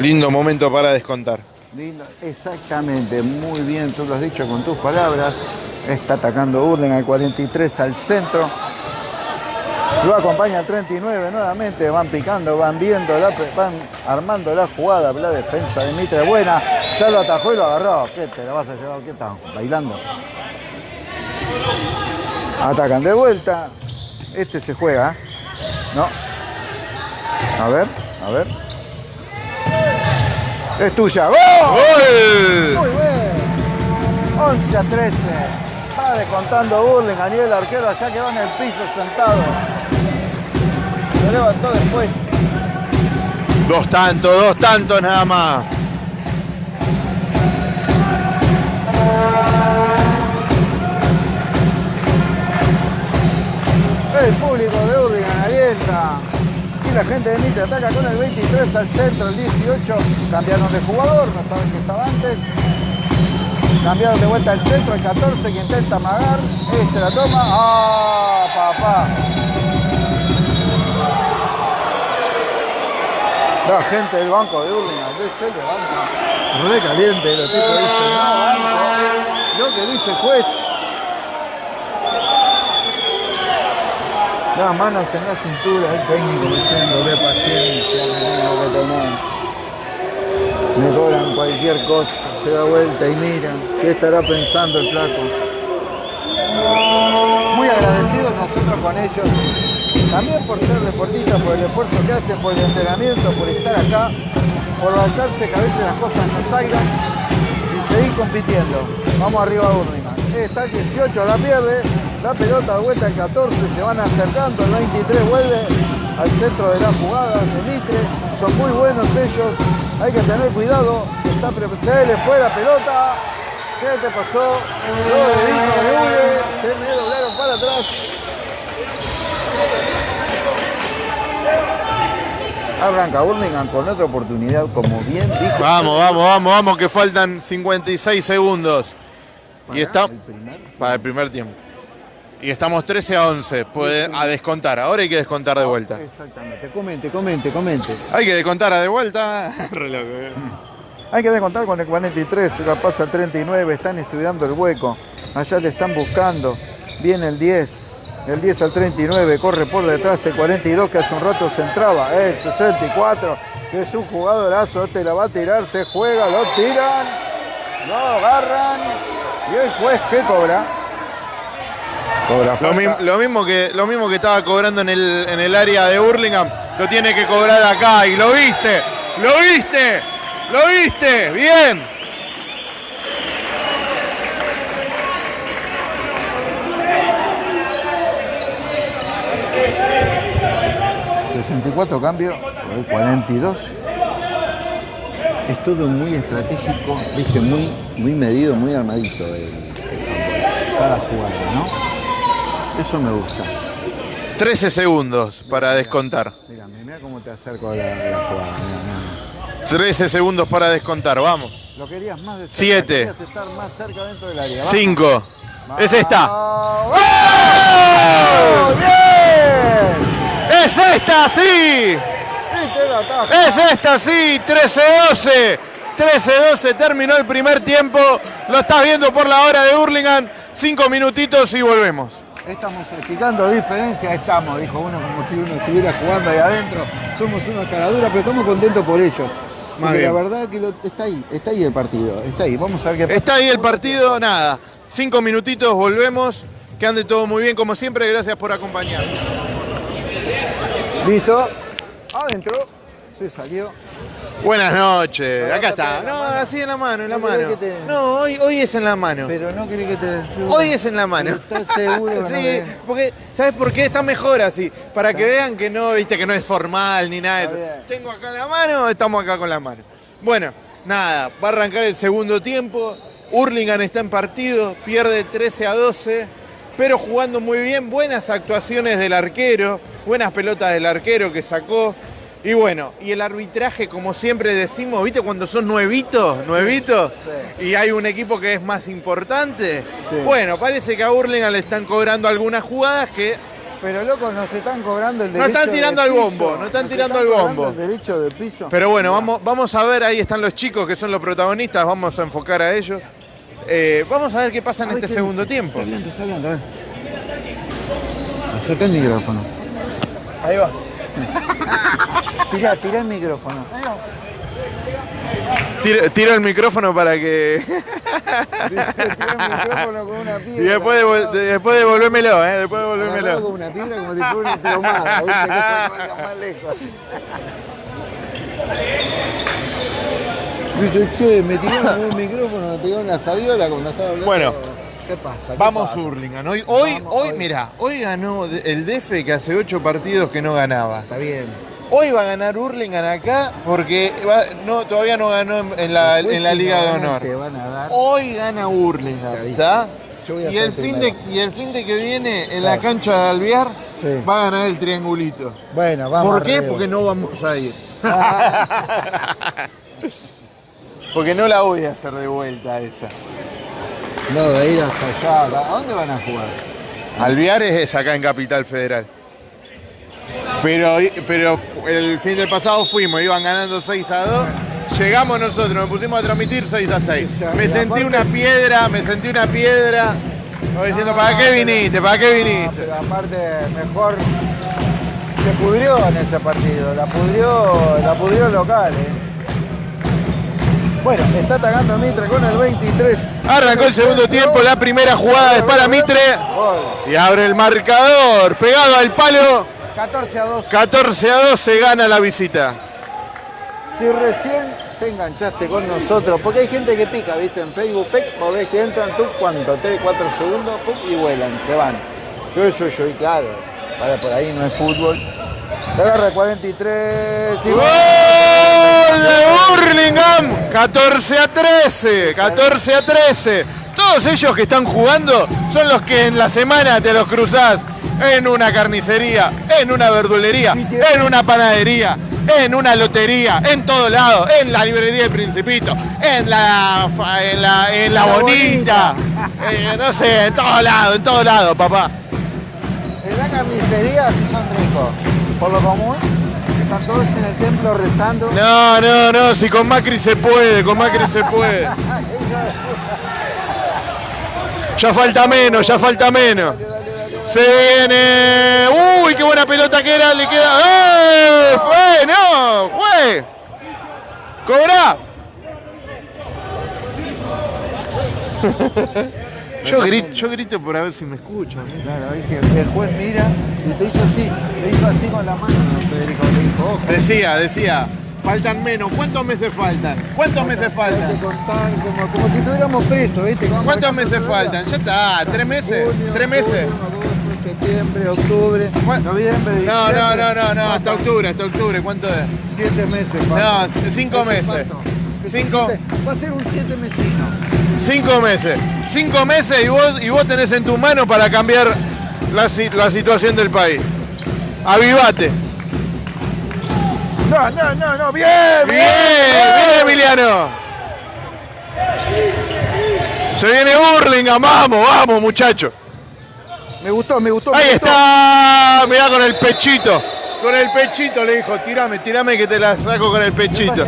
Lindo momento para descontar. lindo, exactamente, muy bien, tú lo has dicho con tus palabras. Está atacando Urlen al 43 al centro. Lo acompaña el 39 nuevamente, van picando, van viendo, la, van armando la jugada, la defensa de Mitre buena, ya lo atajó y lo agarró. ¿Qué te lo vas a llevar? ¿Qué estás bailando? Atacan de vuelta. Este se juega. ¿No? A ver, a ver. Es tuya. ¡Gol! ¡Gol! Muy bien. 11 a 13. Va descontando Burling. Aniel el arquero allá quedó en el piso sentado. Se levantó después. Dos tantos, dos tantos nada más. El público de Hurlingham alienta. Y la gente de Mitre ataca con el 23 al centro, el 18. Cambiaron de jugador, no saben que estaba antes. Cambiaron de vuelta al centro, el 14 que intenta amagar. Este la toma. ¡Ah, papá! La gente del banco de Hurlingham se levanta. Re caliente, los tipos dicen, no, banco. Lo que dice el juez. Las manos en la cintura, el técnico diciendo de paciencia, que tengo que tener. Me cobran cualquier cosa, se da vuelta y mira, ¿qué estará pensando el flaco? Muy agradecidos nosotros con ellos, también por ser deportistas, por el esfuerzo que hacen, por el entrenamiento, por estar acá, por bancarse que a veces las cosas no salgan y seguir compitiendo. Vamos arriba a Burlingame. Está el 18, la pierde, la pelota de vuelta al 14, se van acercando, el 23 vuelve al centro de la jugada de Mitre, son muy buenos ellos, hay que tener cuidado, está se le fue la pelota, ¿qué te pasó? Se me doblaron para atrás. Arranca Burlingame con otra oportunidad, como bien dijo. Vamos, vamos, vamos, vamos, que faltan 56 segundos. Y está el primer para el primer tiempo. Y estamos 13 a 11. Puede a descontar. Ahora hay que descontar de vuelta. Exactamente, comente, comente, comente. Hay que descontar a de vuelta. Eh. Hay que descontar con el 43, la pasa el 39, están estudiando el hueco. Allá le están buscando. Viene el 10. El 10 al 39, corre por detrás el 42 que hace un rato se entraba. El 64, que es un jugadorazo, este la va a tirar, se juega, lo tiran, lo agarran. Y el juez que cobra. Cobra Lo, falta. mi- lo mismo que, lo mismo que estaba cobrando en el, en el área de Hurlingham, lo tiene que cobrar acá. Y lo viste, lo viste, lo viste. Bien. 64 cambios por el 42. Es todo muy estratégico, viste, muy, muy medido, muy armadito el, el cada jugada, ¿no? Eso me gusta. 13 segundos para descontar. Mira, mira cómo te acerco a la, la jugada. Mira, mira. 13 segundos para descontar. Vamos. Lo querías más de cerca, Siete. querías estar más cerca dentro del área. Vamos. 5. Es esta. ¡Bien! ¡Es esta, sí! ¡Es esta, sí! 13-12. 13-12 terminó el primer tiempo. Lo estás viendo por la hora de Hurlingham. Cinco minutitos y volvemos. Estamos achicando diferencia, estamos, dijo uno como si uno estuviera jugando ahí adentro. Somos una caradura, pero estamos contentos por ellos. Porque la verdad que lo- está ahí, está ahí el partido, está ahí. Vamos a ver qué pasa. Está ahí el partido, nada. Cinco minutitos, volvemos. Que ande todo muy bien, como siempre. Gracias por acompañarnos. Listo. Adentro. Se salió. Buenas noches. Acá no está. No, así en la mano, en la No mano. No, hoy, hoy es en la mano. Pero no querés que te. Hoy es en la mano. ¿Estás seguro no Sí, querés? porque, ¿sabes por qué? Está mejor así. Para que vean que no, viste, que no es formal ni nada de eso. Tengo acá la mano, estamos acá con la mano. Bueno, nada, va a arrancar el segundo tiempo. Hurlingham está en partido, pierde 13 a 12, pero jugando muy bien. Buenas actuaciones del arquero, buenas pelotas del arquero que sacó. Y bueno, y el arbitraje, como siempre decimos, ¿viste cuando son nuevitos? ¿Nuevitos? Y hay un equipo que es más importante. Sí. Bueno, parece que a Hurlingham le están cobrando algunas jugadas que Pero loco, nos están cobrando el No derecho están tirando de al piso. bombo, no están Nos tirando al bombo. El derecho de piso. Pero bueno, vamos, vamos a ver, ahí están los chicos que son los protagonistas, vamos a enfocar a ellos. Eh, vamos a ver qué pasa en este segundo dice. tiempo. Está hablando, está hablando, a ver. Acerca el micrófono. Ahí va. Tirá, tirá el micrófono. Tiro, tiro el micrófono para que... Y después, devol- de- después devolvémelo, ¿eh? Después devolvémelo. con una piedra como si fuera una plomada, ¿viste? Que eso vaya más lejos. Dice, che, me tiraron un micrófono, me tiraron la sabiola cuando estaba hablando. Bueno. ¿Qué pasa? ¿Qué Vamos pasa? Hurlingham. Hoy, hoy, Vamos, hoy, hoy. mira, hoy ganó el DF que hace ocho partidos que no ganaba. Está bien. Hoy va a ganar Hurlingham acá porque va- no, todavía no ganó en, en la, en la si Liga de Honor. Van a dar. Hoy gana Hurlingham. ¿está? Y el, fin de, y el fin de que viene en la Claro. cancha de Alvear Sí. va a ganar el triangulito. Bueno, vamos. ¿Por qué? arriba. Porque no vamos a ir. Ah, Porque no la voy a hacer de vuelta esa. no, de ir hasta allá. ¿A dónde van a jugar? Alvear es acá en Capital Federal. Pero, pero el fin del pasado fuimos, iban ganando 6 a 2. Llegamos nosotros, nos pusimos a transmitir 6 a 6. Me sentí una piedra, me sentí una piedra. Voy diciendo, ¿para qué viniste? ¿Para qué viniste? pero aparte, mejor se pudrió en ese partido. La pudrió, la pudrió local, eh. Bueno, está atacando Mitre con el 23. Arrancó el segundo tiempo, la primera jugada es para Mitre. Y abre el marcador, pegado al palo. 14 a 2. 14 a 2 se gana la visita. Si recién te enganchaste con nosotros, porque hay gente que pica, ¿viste? En Facebook, pec, vos ves que entran tú, ¿cuánto? 3, 4 segundos, pum, y vuelan, se van. Yo, yo, yo, y claro, para por ahí no es fútbol. Agarra 43 y ¡Gol de Burlingame! 14 a 13, 14 a 13. Todos ellos que están jugando son los que en la semana te los cruzás en una carnicería, en una verdulería, en una panadería, en una lotería, en todo lado, en la librería del Principito, en la, en la, en la La bonita, eh, no sé, en todo lado, en todo lado, papá. En la carnicería sí son ricos. Por lo común, están todos en el templo rezando. No, no, no, si con Macri se puede, con Macri se puede. Ya falta menos, ya falta menos. Se viene. Uy, qué buena pelota que era, le queda. ¡Eh! ¡Fue! ¡No! ¡Fue! ¡Cobra! Yo grito, yo grito por a ver si me escuchan. ¿eh? Claro, ahí sí, el juez mira y te hizo así, te hizo así con la mano, Federico, le dijo, ojo. Decía, decía, faltan menos. ¿Cuántos meses faltan? ¿Cuántos meses faltan? contar como, como si tuviéramos preso, ¿viste? Como ¿Cuántos meses faltan? Ya está, tres meses, Junio, tres meses. septiembre, octubre, noviembre, No, diciembre. no, no, no, no, hasta octubre, hasta octubre, ¿cuánto es? Siete meses. No, cinco Ese meses. Cinco. Va a ser un siete mesino. Cinco meses. Cinco meses y vos, y vos tenés en tu mano para cambiar la, la situación del país. Avivate. No, no, no, no, bien, Bien, bien Emiliano. Se viene Burlingame, vamos, vamos muchachos. Me gustó, me gustó. me Ahí gustó. está, mirá con el pechito. Con el pechito le dijo, tirame, tirame que te la saco con el ¿Qué pechito.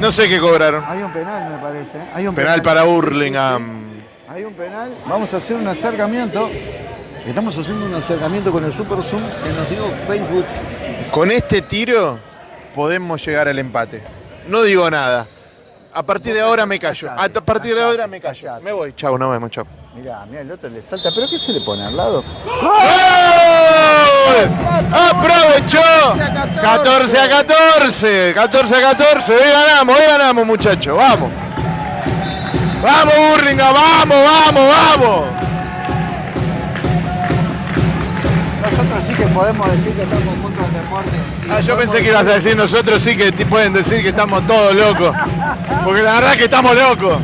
No sé qué cobraron. Hay un penal, me parece. ¿eh? Hay un Penal para Hurlingham. Hay un penal. Vamos a hacer un acercamiento. Estamos haciendo un acercamiento con el Super Zoom que nos dio Facebook. Con este tiro podemos llegar al empate. No digo nada. A partir de ahora me callo. A partir de ahora me callo. Me voy. Chau, nos vemos, chau. Mirá, mirá, el otro le salta. ¿Pero qué se le pone al lado? ¡Gol! ¡Aprovechó! 14 a 14. 14 a 14. Hoy ganamos, hoy ganamos, muchachos. Vamos. Vamos, Burlingame. Vamos, vamos, vamos. Nosotros sí que podemos decir que estamos juntos en deporte. Ah, yo pensé que ibas a decir nosotros sí que te pueden decir que estamos todos locos. Porque la verdad es que estamos locos.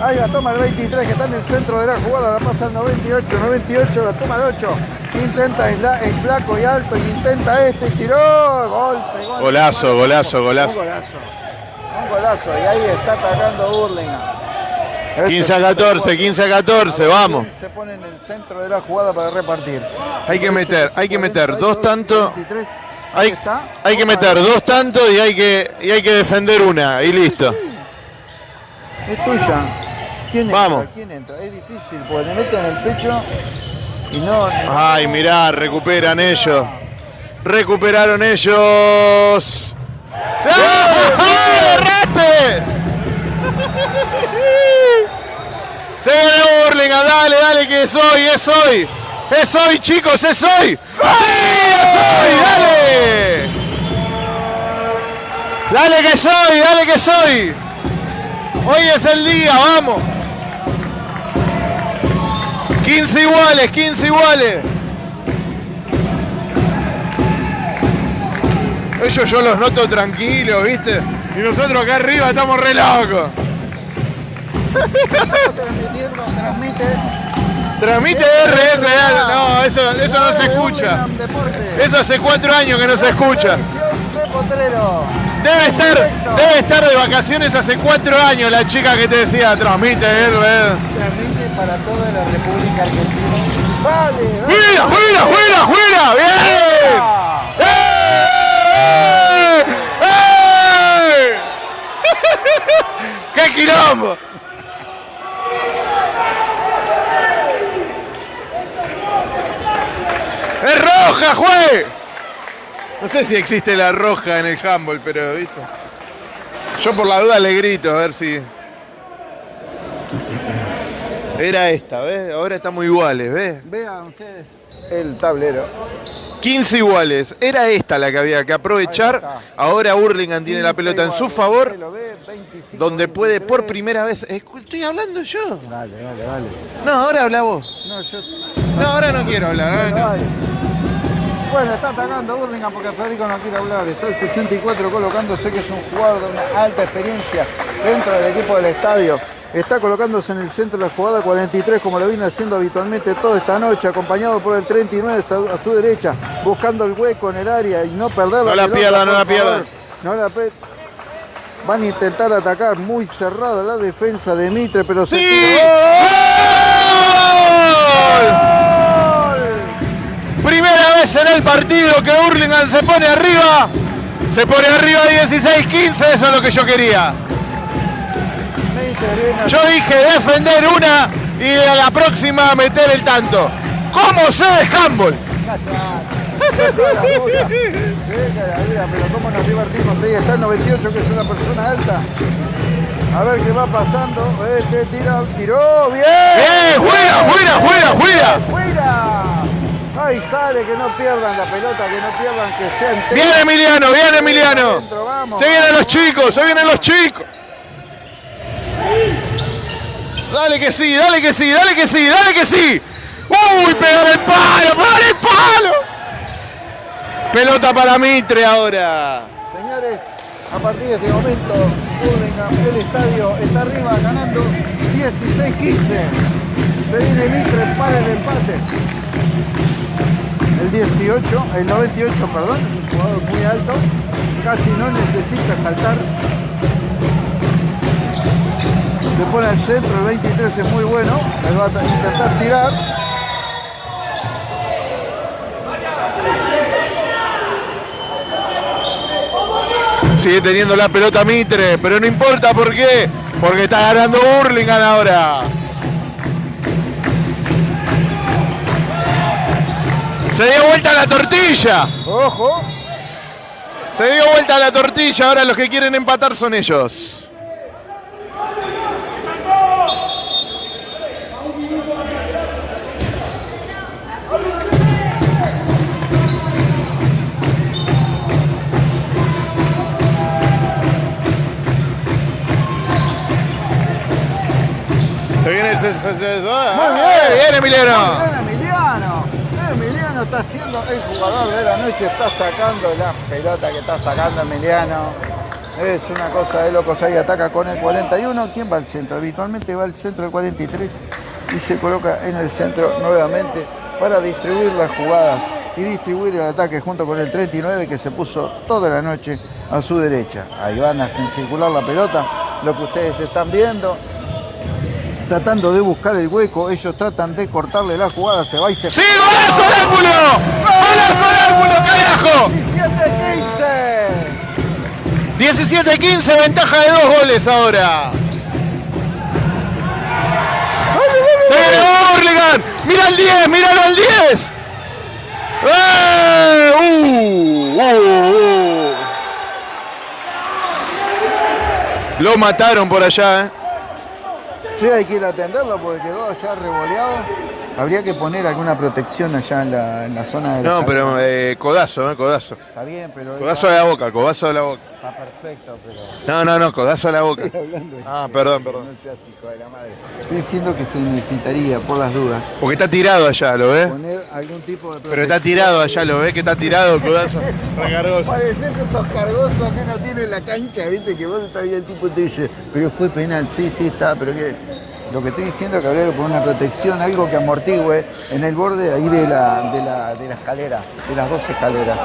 Ahí la toma el 23 que está en el centro de la jugada, la pasa el 98, 98, la toma el 8. Intenta, es, la- es flaco y alto, y intenta este, tiró, golpe, golpe. Golazo, golazo, golazo. Un golazo. Un golazo, y ahí está atacando Burlingame. Este 15 a 14, 15 a 14, vamos. Se pone en el centro de la jugada para repartir. Hay que meter, hay que meter dos tantos. 23. Ahí Hay, hay que meter dos tantos y hay que, y hay que defender una y listo. Es tuya. ¿Quién entra? Vamos. ¿Quién entra? Es difícil, porque te meten en el pecho y no. Ay, mirá, recuperan ellos. Recuperaron ellos. ¡Agarrate! Se viene Burlingame, dale, dale, que es hoy, es hoy. Es hoy, chicos, es hoy. ¡Sí, es hoy! ¡Dale! Dale que soy, dale que soy. Hoy es el día, vamos. 15 iguales, 15 iguales. Ellos yo los noto tranquilos, ¿viste? Y nosotros acá arriba estamos re locos. transmite. Transmite RS, no, eso, eso no se escucha. Eso hace cuatro años que no se escucha. Debe estar, debe estar de vacaciones hace cuatro años la chica que te decía, transmite RS. Transmite para toda la República Argentina. Vale, dale. ¡Fuera, fuera, fuera, fuera! ¡Bien! ¡Eh! ¡Eh! ¡Qué quilombo! ¡Es roja, juez! No sé si existe la roja en el handball, pero viste. Yo por la duda le grito, a ver si. Era esta, ¿ves? Ahora estamos iguales, ¿ves? Vean ustedes el tablero. 15 iguales. Era esta la que había que aprovechar. Ahora Hurlingham tiene la pelota en su favor, Usted lo ve, 25, donde puede por 23. primera vez. Estoy hablando yo. Dale, dale, dale. No, ahora habla vos. No, yo. No, ahora no quiero hablar. ahora no. Bueno, está atacando Burlingame porque Federico no quiere hablar. Está el 64 colocándose que es un jugador de una alta experiencia dentro del equipo del estadio. Está colocándose en el centro de la jugada 43 como lo viene haciendo habitualmente toda esta noche, acompañado por el 39 a su- derecha, buscando el hueco en el área y no perder No la pierdan, no la pierdan. favor. No la pe- Van a intentar atacar muy cerrada la defensa de Mitre, pero se ¡Sí! tiró. ¡Gol! Primera vez en el partido que Hurlingham se pone arriba. Se pone arriba 16-15, eso es lo que yo quería. Yo dije defender una y a la próxima meter el tanto. ¿Cómo sé de handball? Pero cómo nos divertimos. Ahí está el 98, que es una persona alta. A ver qué va pasando. Este tira, tiró. ¡Bien! ¡Bien! ¡Fuera, fuera, fuera, fuera! ¡Fuera! Ahí sale, que no pierdan la pelota, que no pierdan, que sean. ¡Bien Emiliano, bien Emiliano! Adentro, vamos. Se vienen los chicos, se vienen los chicos. Dale que sí, dale que sí, dale que sí, dale que sí. ¡Uy! ¡Pegó el palo! ¡Pegó el palo! Pelota para Mitre ahora. Señores, a partir de este momento, Burlingame, el estadio está arriba ganando 16-15. Se viene Mitre para el empate. El 18, el 98, perdón, es un jugador muy alto, casi no necesita saltar. Se pone al centro, el 23 es muy bueno, él va a intentar tirar. Sigue teniendo la pelota Mitre, pero no importa por qué. Porque está ganando Burlingame ahora. Se dio vuelta la tortilla. Ojo. Se dio vuelta la tortilla. Ahora los que quieren empatar son ellos. Se viene el... Muy ¡Ay, bien. Viene Emiliano. El jugador de la noche, está sacando la pelota que está sacando Emiliano. Es una cosa de locos, ahí ataca con el 41. ¿Quién va al centro? Habitualmente va al centro el 43 y se coloca en el centro nuevamente para distribuir las jugadas y distribuir el ataque junto con el 39 que se puso toda la noche a su derecha. Ahí van a circular la pelota, lo que ustedes están viendo tratando de buscar el hueco, ellos tratan de cortarle la jugada, se va y se... ¡Sí, golazo al ángulo! ¡Golazo al ángulo, carajo! 17-15. 17-15, ventaja de dos goles ahora. Se viene Burlingame. Mira el 10, míralo al 10. ¡Eh! ¡Uh! ¡Uh! ¡Uh! Lo mataron por allá, ¿eh? Sí, hay que ir a atenderlo porque quedó allá revoleado. Habría que poner alguna protección allá en la, en la zona de No, pero eh, codazo, ¿eh? Codazo. Está bien, pero... Codazo a la boca, codazo a la boca. Está perfecto, pero... No, no, no, codazo a la boca. Estoy hablando en Ah, perdón, perdón. No seas hijo de la madre. Estoy diciendo que se necesitaría, por las dudas, Porque está tirado allá, ¿lo ves? poner algún tipo de Pero está tirado allá, ¿lo ves? Que está tirado, codazo. Recargoso. Pareces esos cargosos que no tienen la cancha, viste, que vos estás ahí el tipo te dice, pero fue penal, sí, sí está, pero que lo que estoy diciendo es que habría que poner una protección, algo que amortigüe en el borde ahí de la, de la, de la escalera, de las dos escaleras.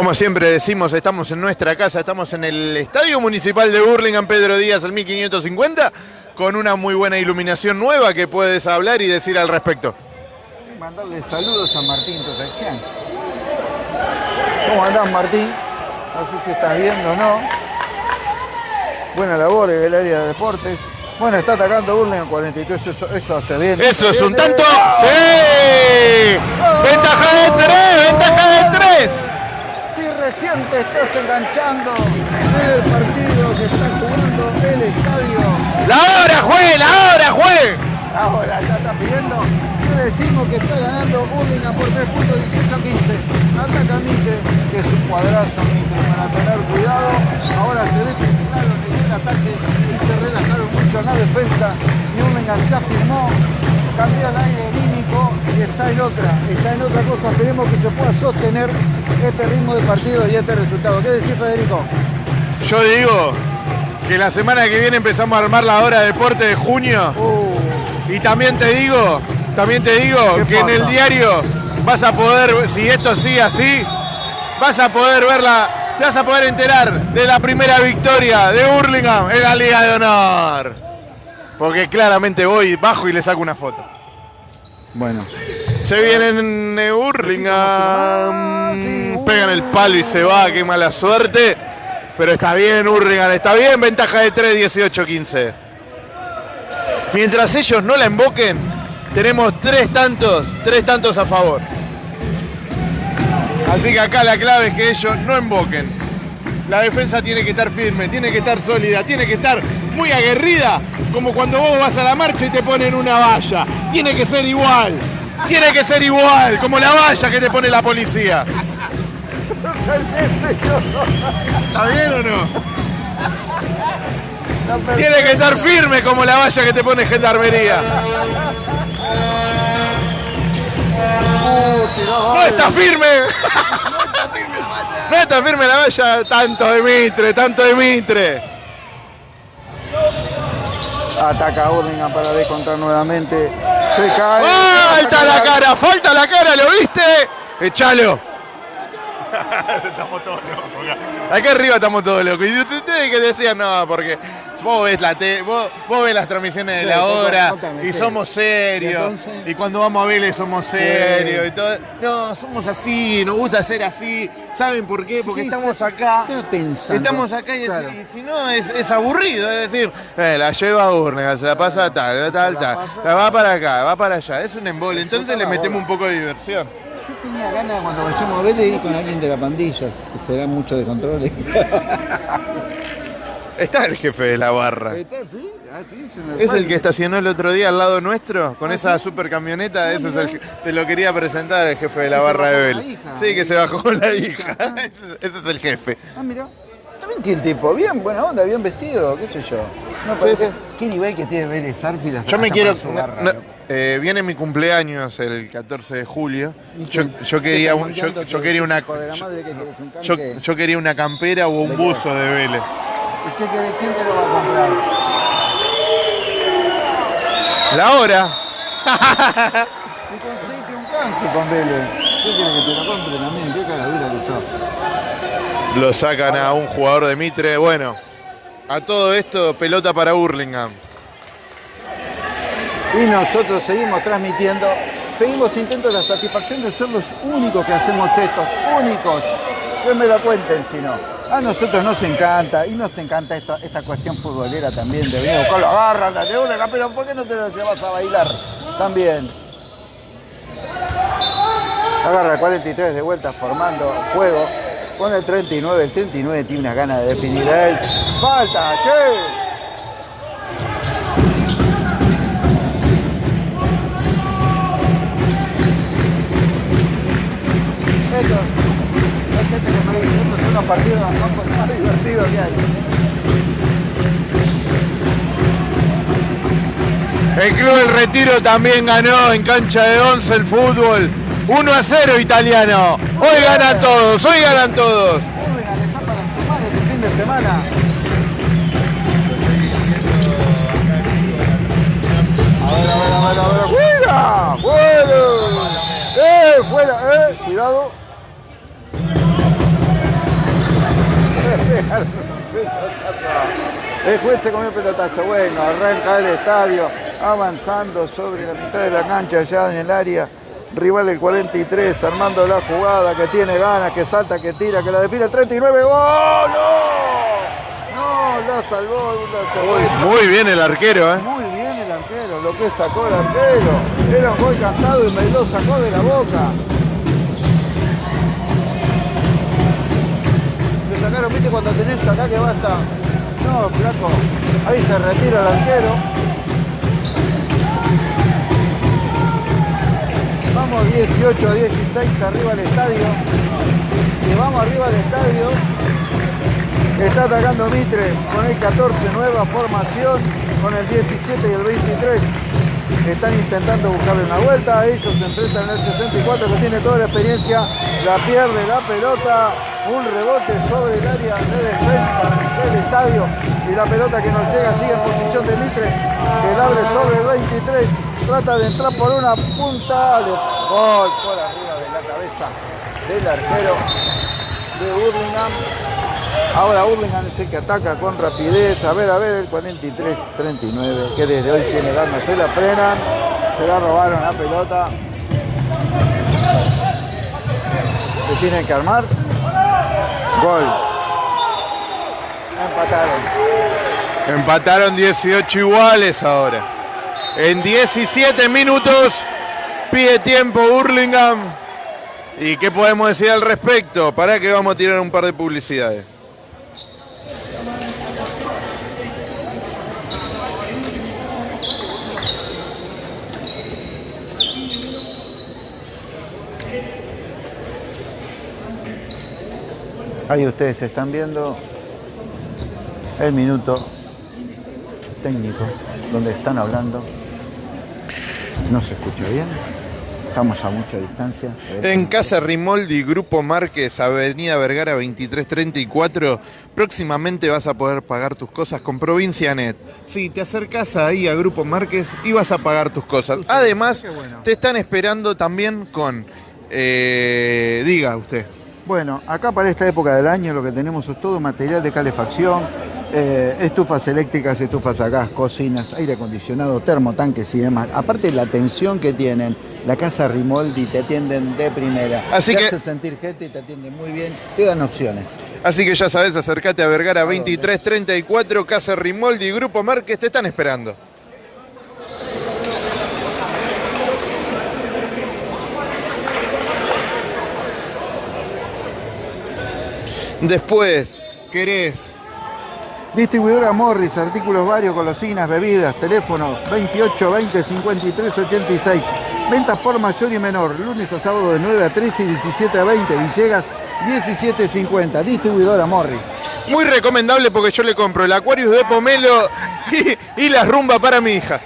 Como siempre decimos, estamos en nuestra casa, estamos en el Estadio Municipal de Burlingame, Pedro Díaz, al 1550, con una muy buena iluminación nueva que puedes hablar y decir al respecto. Mandarle saludos a Martín Protección. ¿Cómo andás, Martín? No sé si estás viendo o no. Buena labor en el área de deportes. Bueno, está atacando Burlingame 43, eso, eso hace bien. Eso es un tanto. eh. ¡Sí! ¡Ventaja de tres! ¡Ventaja de tres! Recién te estás enganchando en el partido que está jugando el estadio, ¡La hora, juez! ¡La hora, juez! ahora ya está pidiendo, te decimos que está ganando Burlingame por 3 puntos 18-15. Ataca Mitre, que es un cuadrazo Mitre para tener cuidado. Ahora se desenfinaron en el ataque y se relajaron mucho en la defensa. Y Burlingame se afirmó, cambió el aire anímico y está en otra, está en otra cosa. Esperemos que se pueda sostener este ritmo de partido y este resultado. ¿Qué decís, Federico? Yo digo que la semana que viene empezamos a armar la hora de deporte de junio. Uh, Y también te digo, también te digo ¿Qué que en el diario vas a poder, si esto sigue así, vas a poder verla, te vas a poder enterar de la primera victoria de Burlingame en la Liga de Honor. Porque claramente voy, bajo y le saco una foto. bueno. Se vienen Sí, pegan el palo y se va, qué mala suerte. Pero está bien Burlingame, está bien, ventaja de 3, 18-15. Mientras ellos no la emboquen, tenemos tres tantos, tres tantos a favor. Así que acá la clave es que ellos no emboquen. La defensa tiene que estar firme, tiene que estar sólida, tiene que estar muy aguerrida, como cuando vos vas a la marcha y te ponen una valla. Tiene que ser igual, tiene que ser igual, como la valla que te pone la policía. ¿Está bien o no? Tiene que estar firme como la valla que te pone gendarmería. ¡No está firme! No está firme la valla. Tanto Mitre, tanto Mitre. Ataca a Burlingame para descontar nuevamente. Se cae. ¡Falta la cara! ¡Falta la cara! ¿Lo viste? ¡Echalo! estamos todos locos. acá. Acá arriba estamos todos locos. Y ustedes que decían, no, porque Vos ves, la te- vos, vos ves las transmisiones de la hora contame, y sí. somos serios. Y cuando vamos a Vélez somos serios y todo. No, somos así, nos gusta ser así. ¿Saben por qué? Porque estamos acá. Estamos acá y, es- Claro. y si no es, es aburrido, es decir, eh, la lleva a Urne, se la pasa tal, tal, tal, la va para acá, va para allá, es un embole, entonces le metemos bola. un poco de diversión. Yo tenía ganas cuando vayamos a de ir con alguien de la pandilla, será mucho de control. Está el jefe de la barra. ¿Está así? Ah, sí, se me Es el que estacionó el otro día al lado nuestro, con ¿Ah, esa sí? super camioneta, ese es el te lo quería presentar, el jefe de la barra de Bel. Sí, que se bajó con la hija. Ah. ese, es el jefe. Ah, mira. También que el tipo, bien, buena onda, bien vestido, qué sé yo. No Sí, parece- sí. Qué nivel que tiene Vélez Arfield hasta- Yo me quiero. barra, no, eh, viene mi cumpleaños el 14 de julio. ¿Y Yo, yo ¿Qué quería un- yo, yo una yo, yo- yo quería una campera o un buzo de Vélez. ¿Usted quiere- quién te lo va a comprar? La hora. Conseguiste un canje con Vélez. ¿Qué quieres que te lo compre también? Qué cara dura que sos. Lo sacan a un jugador de Mitre. Bueno, a todo esto, pelota para Burlingame. Y nosotros seguimos transmitiendo, seguimos intentando la satisfacción de ser los únicos que hacemos esto, únicos. Que me lo cuenten si no. A nosotros nos encanta, y nos encanta esta, esta cuestión futbolera también, de venir a buscar la garra, la de una, pero ¿por qué no te lo llevas a bailar? También. Agarra el 43 de vuelta formando juego con el 39, el 39 tiene una gana de definir a él. ¡Falta! ¡Che! Los partidos más, más divertidos que hay. El Club del Retiro también ganó en cancha de 11 el fútbol. 1 a 0 italiano. Hoy ganan todos, hoy ganan todos. Está para sumar este fin de semana. A ver, a ver, a ver, a ver. ¡Fuera! ¡Fuera! ¡Eh! ¡Fuera! ¡Eh! Cuidado. El juez se comió el pelotazo. Bueno, arranca el estadio avanzando sobre la mitad de la cancha, ya en el área. Rival del 43, armando la jugada, que tiene ganas, que salta, que tira, que la define el 39. ¡Gol! ¡No! No, la salvó, la salvó. Muy bien el arquero, ¿eh? Muy bien el arquero, lo que sacó el arquero. Era un gol cantado y me lo sacó de la boca. Sacaron, viste, cuando tenés acá que vas a... No, flaco. Ahí se retira el arquero. Vamos 18 a 16 arriba del estadio. Y vamos arriba del estadio. Está atacando Mitre con el 14, nueva formación, con el 17 y el 23. Están intentando buscarle una vuelta, ellos se enfrentan en el 64 que tiene toda la experiencia, la pierde la pelota, un rebote sobre el área de defensa del estadio y la pelota que nos llega sigue en posición de Mitre, que abre sobre el 23, trata de entrar por una punta, de gol por arriba de la cabeza del arquero de Burlingame. Ahora Burlingame es el que ataca con rapidez. A ver, a ver, el 43-39, que desde hoy tiene ganas. Se la frenan, se la robaron la pelota. Se tienen que armar. Gol. Empataron. Empataron 18 iguales ahora. En 17 minutos pide tiempo Burlingame. ¿Y qué podemos decir al respecto? Para que vamos a tirar un par de publicidades. Ahí ustedes están viendo el minuto técnico donde están hablando. No se escucha bien. Estamos a mucha distancia. En Casa Rimoldi, Grupo Márquez, Avenida Vergara 2334, próximamente vas a poder pagar tus cosas con Provincia Net. Sí, te acercas ahí a Grupo Márquez y vas a pagar tus cosas. Además, te están esperando también con... eh, diga usted. Bueno, acá para esta época del año lo que tenemos es todo material de calefacción, Eh, estufas eléctricas, estufas a gas, cocinas, aire acondicionado, termotanques y demás. Aparte la atención que tienen, la casa Rimoldi te atienden de primera. Así te que- hace sentir gente y te atienden muy bien, te dan opciones. Así que ya sabes, acércate a Vergara 2334, Casa Rimoldi y Grupo Márquez te están esperando. Después, querés Distribuidora Morris, artículos varios, golosinas, bebidas, teléfono 28 20 53 86. Ventas por mayor y menor, lunes a sábado de 9 a 13 y 17 a 20. Villegas 17 50. Distribuidora Morris. Muy recomendable porque yo le compro el Aquarius de Pomelo y, y la rumba para mi hija.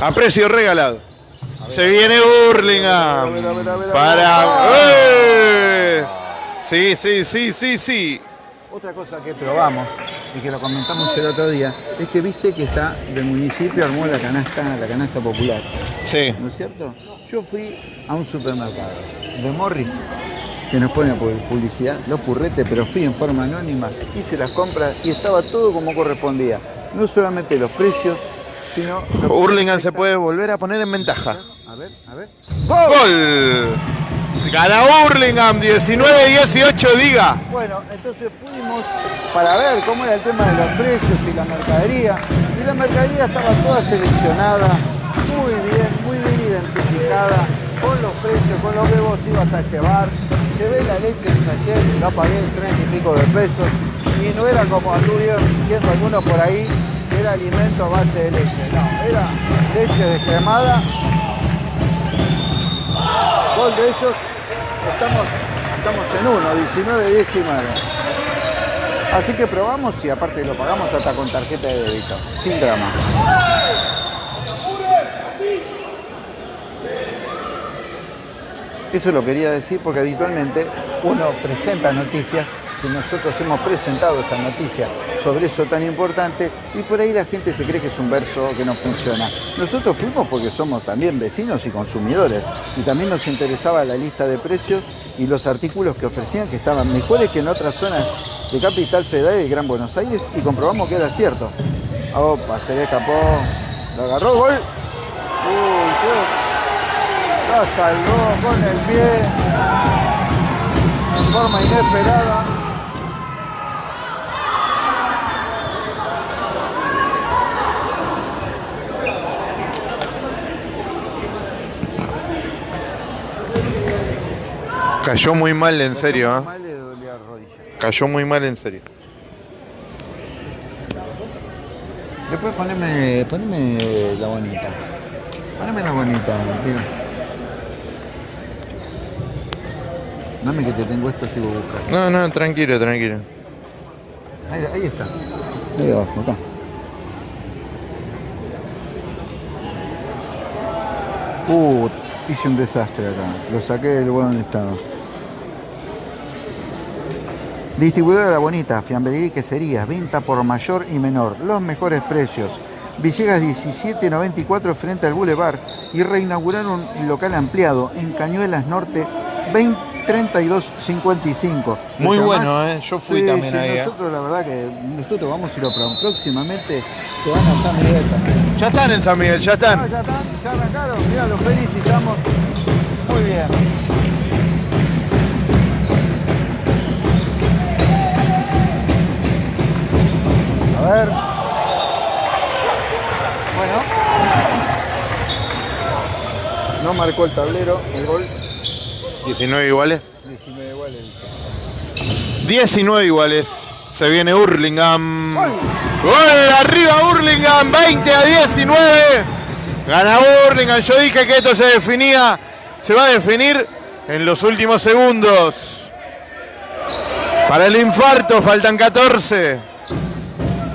A precio regalado. Se viene Burlingame. Para. ver. ¡Eh! Sí, sí, sí, sí, sí. Otra cosa que probamos y que lo comentamos el otro día es que viste que está del municipio armó la canasta, la canasta popular, Sí. ¿no es cierto? Yo fui a un supermercado de Morris que nos pone pu- publicidad, los purretes, pero fui en forma anónima, hice las compras y estaba todo como correspondía. No solamente los precios, sino... Hurlingham se puede volver a poner en ventaja. A ver, a ver. ¡Gol! Gana Hurlingham 19-18, diga. Bueno, entonces fuimos para ver cómo era el tema de los precios y la mercadería. Y la mercadería estaba toda seleccionada, muy bien, muy bien identificada, con los precios, con lo que vos ibas a llevar. Llevé la leche en sachet, la pagué en tres y pico de pesos. Y no era como anduvieron diciendo algunos por ahí, que era alimento a base de leche. No, era leche descremada. Gol de ellos, estamos, estamos en uno, 19-19. Así que probamos y aparte lo pagamos hasta con tarjeta de débito, sin drama. Eso lo quería decir porque habitualmente uno presenta noticias que nosotros hemos presentado esta noticia sobre eso tan importante y por ahí la gente se cree que es un verso que no funciona. Nosotros fuimos porque somos también vecinos y consumidores y también nos interesaba la lista de precios y los artículos que ofrecían que estaban mejores que en otras zonas de Capital Federal y Gran Buenos Aires y comprobamos que era cierto. Opa, se le escapó, lo agarró, gol. Uy, salvó con el pie en forma inesperada. Cayó muy mal, en serio, ¿ah? Rodilla. Cayó muy mal, en serio. Después poneme, poneme la bonita. Poneme la bonita, mira. Dame que te tengo esto si vos buscas. No, no, tranquilo, tranquilo. Ahí, ahí está. Ahí abajo, acá. Uh, hice un desastre acá. Lo saqué del buen estado. Distribuidora La Bonita, fiambrería y queserías, venta por mayor y menor, los mejores precios. Villegas 1794 frente al Boulevard y reinauguraron un local ampliado en Cañuelas Norte 20 3255. Muy bueno, ¿eh? Yo fui también ahí, ¿eh? Nosotros la verdad que nosotros vamos y lo. Próximamente se van a San Miguel también. Ya están en San Miguel, ya Ah, están. ya están, ya arrancaron. Mira, los felicitamos. Muy bien. A ver. Bueno. No marcó el tablero, el gol. 19 iguales. 19 iguales. 19 iguales. Se viene Hurlingham. ¡Gol! Gol arriba Hurlingham, 20 a 19. Gana Hurlingham. Yo dije que esto se definía, se va a definir en los últimos segundos. Para el infarto faltan 14.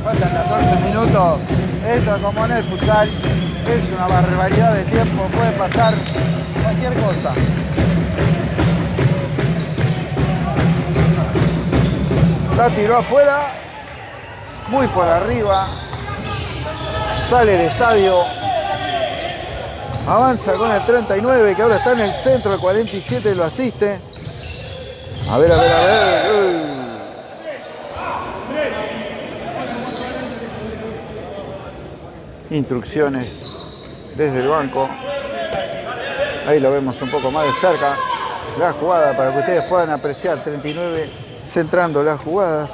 Faltan 14 minutos. Esto como en el futsal es una barbaridad de tiempo. Puede pasar cualquier cosa. La tiró afuera. Muy por arriba. Sale el estadio. Avanza con el 39 que ahora está en el centro. El 47 lo asiste. A ver, a ver, a ver. Instrucciones desde el banco. Ahí lo vemos un poco más de cerca. La jugada para que ustedes puedan apreciar. 39 centrando las jugadas.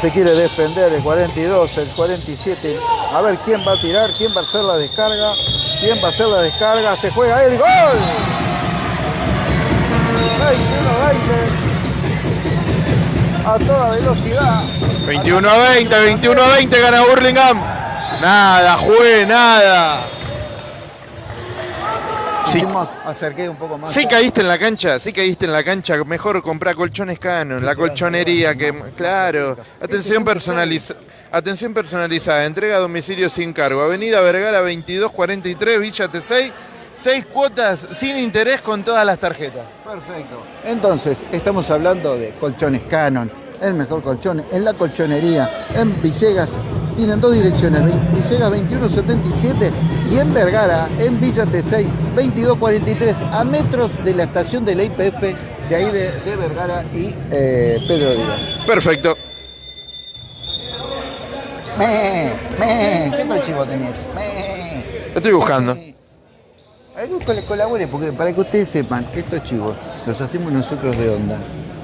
Se quiere defender el 42, el 47. A ver quién va a tirar, quién va a hacer la descarga. ¿Quién va a hacer la descarga? Se juega el gol. 21-20. A toda velocidad. 21 a 20, 21 a 20 gana Burlingame. Nada, jugué, nada. Sí, acerqué un poco más. sí caíste en la cancha, sí caíste en la cancha. Mejor comprar colchones Canon, la colchonería que. Claro. Atención personalizada. Atención personalizada, entrega a domicilio sin cargo. Avenida Vergara 2243, Villa T6. Seis cuotas sin interés con todas las tarjetas. Perfecto. Entonces, estamos hablando de colchones Canon, el mejor colchón en la colchonería, en Villegas. Tienen dos direcciones, Villegas 2177 y en Vergara, en Villa T6 2243, a metros de la estación de la IPF, de ahí de, de Vergara y eh, Pedro Díaz. Perfecto. Me, me, ¿qué chivo tenés? Me. Lo estoy buscando. Algo que les colabore, porque para que ustedes sepan que estos chivos los hacemos nosotros de onda,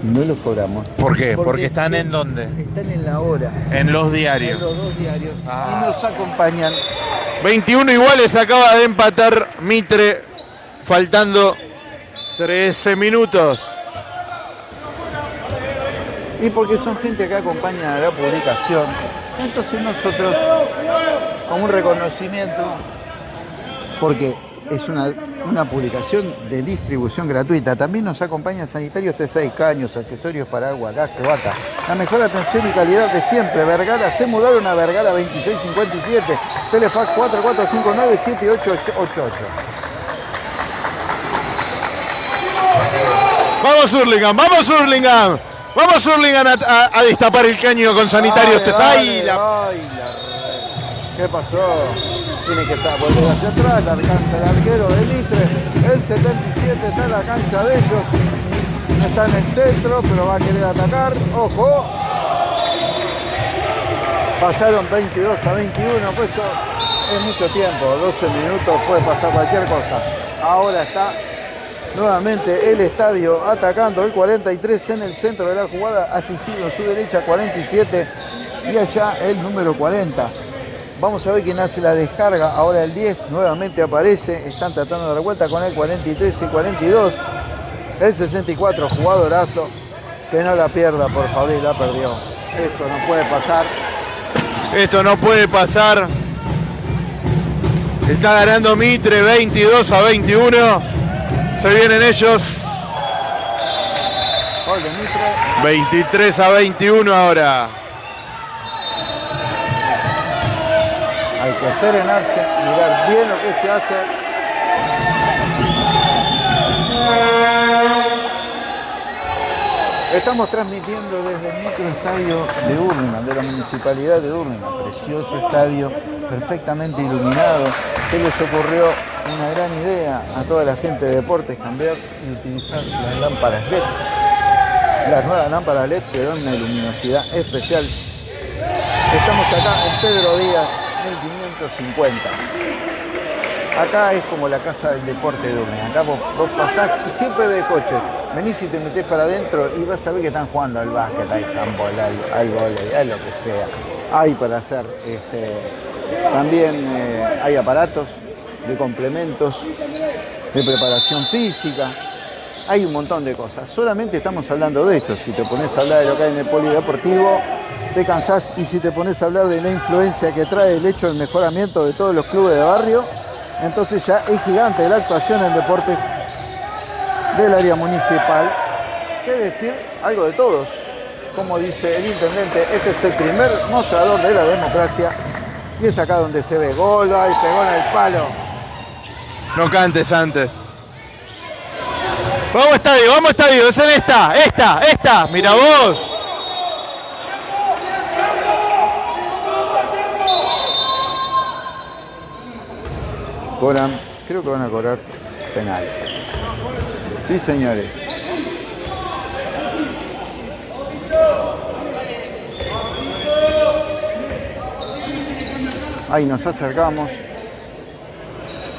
no los cobramos. ¿Por qué? Porque están en dónde? Están en la hora, En los en diarios. los dos diarios, Ah. y nos acompañan. 21 iguales acaba de empatar Mitre, faltando 13 minutos. Y porque son gente que acompaña a la publicación. Entonces nosotros, como un reconocimiento, porque es una, una publicación de distribución gratuita, también nos acompaña Sanitarios T6 Caños, accesorios para agua, gas, vaca. La mejor atención y calidad de siempre. Vergara, se mudaron a Vergara 2657. Telefax 4459-7888. Vamos Hurlingham, vamos Hurlingham. Vamos Hurlingham a, a- a destapar el caño con sanitarios Dale, Tesay. dale, La- ¿Qué pasó? Tiene que estar, volver hacia atrás, la alcanza el arquero de Mitre. El 77 está en la cancha de ellos. Está en el centro, pero va a querer atacar. ¡Ojo! Pasaron 22 a 21, pues esto es mucho tiempo, 12 minutos, puede pasar cualquier cosa. Ahora está nuevamente el estadio atacando el 43 en el centro de la jugada, asistido en su derecha 47 y allá el número 40. Vamos a ver quién hace la descarga. Ahora el 10 nuevamente aparece. Están tratando de dar vuelta con el 43 y 42. El 64, jugadorazo. Que no la pierda, por favor, la perdió. Eso no puede pasar. Esto no puede pasar. Está ganando Mitre 22 a 21. Se vienen ellos. Gol de Mitre. 23 a 21 ahora. Que mirar bien lo que se hace. Estamos transmitiendo desde el microestadio de Urlingan, de la municipalidad de Urlingan. Precioso estadio, perfectamente iluminado. Se les ocurrió una gran idea a toda la gente de deportes cambiar y utilizar las lámparas LED. Las nuevas lámparas LED que dan una luminosidad especial Estamos acá en Pedro Díaz, 1550. Acá es como la casa del deporte de Urne. Acá vos, vos pasás y siempre ves coches. Venís y te metés para adentro y vas a ver que están jugando al básquet, al handball, al, al vóley, a lo que sea. Hay para hacer. este, también eh, hay aparatos de complementos, de preparación física. Hay un montón de cosas. Solamente estamos hablando de esto. Si te pones a hablar de lo que hay en el polideportivo, te cansás. Y si te pones a hablar de la influencia que trae el hecho del mejoramiento de todos los clubes de barrio, entonces ya es gigante la actuación en deportes del área municipal. ¿Qué decir? Algo de todos. Como dice el intendente, este es el primer mostrador de la democracia. Y es acá donde se ve gol, y pegó en el palo. No cantes antes. Vamos estadio, vamos estadio, es en esta, esta, esta, mira vos. cobran, creo que van a cobrar penal. Sí, señores. Ahí nos acercamos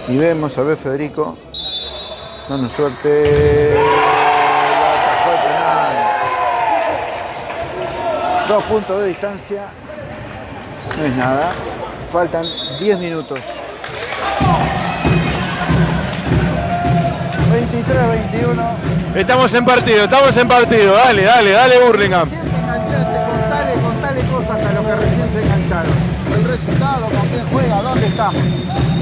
y vemos a ver Federico dando suerte. Dos puntos de distancia. No es nada. Faltan 10 minutos. 23-21. Estamos en partido, estamos en partido. Dale, dale, dale, Burlingame. Recién te enganchaste, contale, contale cosas a los que recién se engancharon. El resultado, con quién juega, dónde estamos.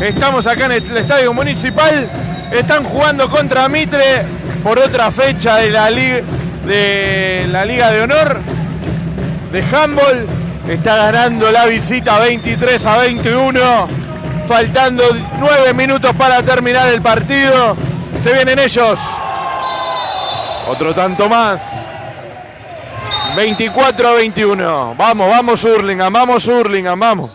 Estamos acá en el estadio municipal. Están jugando contra Mitre por otra fecha de la liga de la Liga de Honor de handball. Está ganando la visita 23 a 21. Faltando 9 minutos para terminar el partido. Se vienen ellos. Otro tanto más. 24 a 21. Vamos, vamos Hurlingham, vamos Hurlingham, vamos.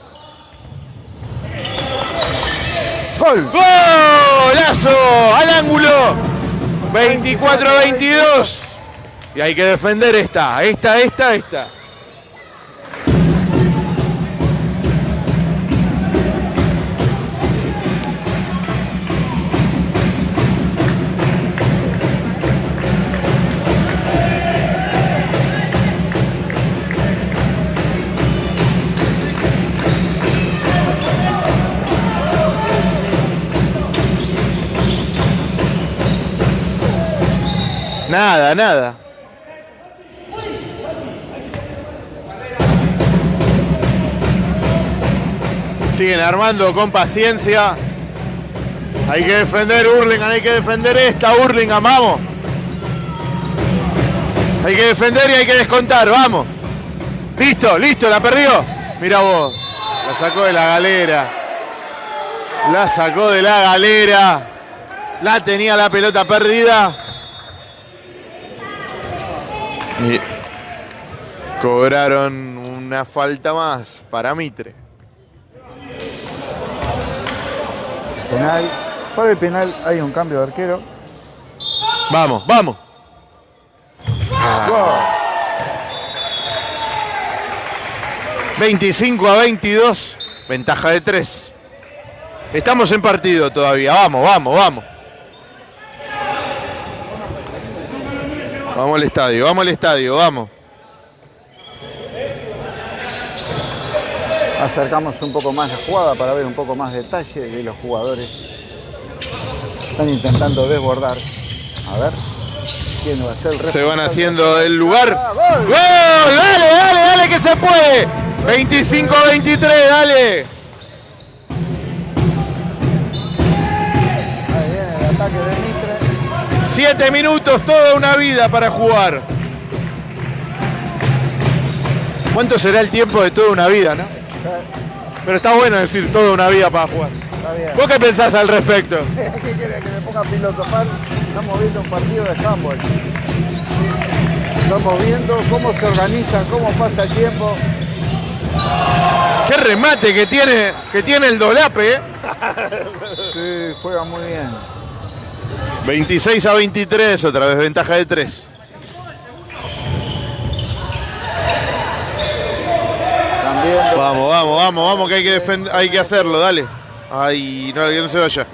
¡Gol! ¡Golazo! ¡Al ángulo! 24 a 22. Y hay que defender esta, esta, esta, esta. Nada, nada. Siguen armando con paciencia. Hay que defender Hurlingham, hay que defender esta Hurlingham, vamos. Hay que defender y hay que descontar, vamos. Listo, listo, la perdió. Mira vos, la sacó de la galera. La sacó de la galera. La tenía la pelota perdida. Y cobraron una falta más para Mitre. Penal. Por el penal hay un cambio de arquero. Vamos, vamos. Gol. 25 a 22, ventaja de 3. Estamos en partido todavía. Vamos, vamos, vamos. Vamos al estadio, vamos al estadio, vamos. Acercamos un poco más la jugada para ver un poco más detalle de los jugadores. Están intentando desbordar. A ver. ¿Quién va a ser el Se van haciendo el lugar. Ah, ¡Gol! gol. ¡Dale, dale, dale que se puede! 25 a 23, dale. Ahí viene el ataque de. Siete minutos, toda una vida para jugar. ¿Cuánto será el tiempo de toda una vida, no? Pero está bueno decir toda una vida para jugar. Está bien. ¿Vos qué pensás al respecto? ¿Qué quiere que me ponga a filosofar? Estamos viendo un partido de handball. Estamos viendo cómo se organiza, cómo pasa el tiempo. Qué remate que tiene, que tiene el dolape, ¿eh? Sí, juega muy bien. 26 a 23, otra vez ventaja de 3. También Vamos, vamos, vamos, vamos, que hay que, hay que hacerlo, dale. Ay, no, que no se vaya.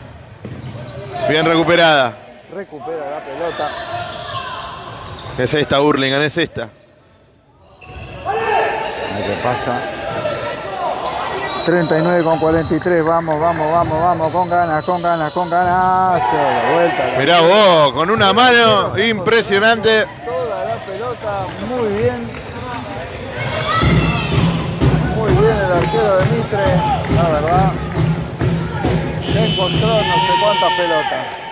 Bien recuperada. recupera la pelota. Es esta, Hurlingham, es esta. Que pasa. 39 con 43, vamos, vamos, vamos, vamos, con ganas, con ganas, con ganas. La vuelta. Mirá vos, con una mano impresionante. Toda la pelota, muy bien. Muy bien el arquero de Mitre, la verdad. Se encontró no sé cuántas pelotas.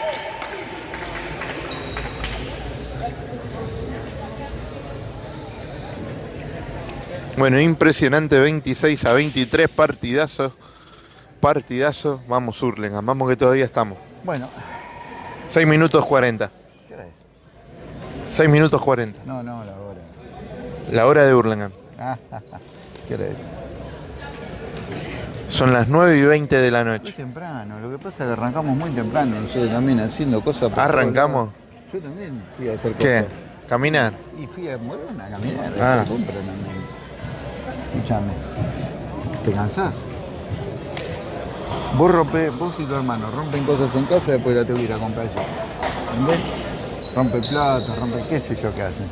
Bueno, impresionante, 26 a 23, partidazo. Partidazo. Vamos, Hurlingham, vamos que todavía estamos. Bueno, 6 minutos 40. ¿qué hora es? 6 minutos 40. No, no, la hora. La hora de Hurlingham. ¿Qué hora es? Son las 9 y 20 de la Muy noche. temprano, lo que pasa es que arrancamos muy temprano, nosotros también haciendo cosas. ¿Arrancamos? Yo también fui a hacer ¿Qué? cosas. ¿Caminar? Y fui a Morona a caminar, Ah. a también. Escúchame, ¿te cansás? Vos rompe, vos y tu hermano rompen cosas en casa y después la tengo que ir a comprar yo. ¿Entendés? Rompe platos, rompe qué sé yo qué hacen.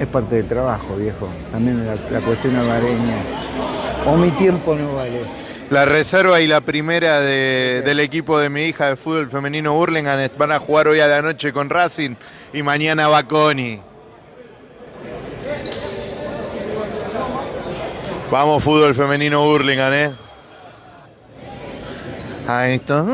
Es parte del trabajo, viejo. También la, cuestión hogareña. O mi tiempo no vale. La reserva y la primera de- del equipo de mi hija de fútbol femenino Burlingame van a jugar hoy a la noche con Racing y mañana va Vamos fútbol femenino Burlingame, ¿eh? Ahí está.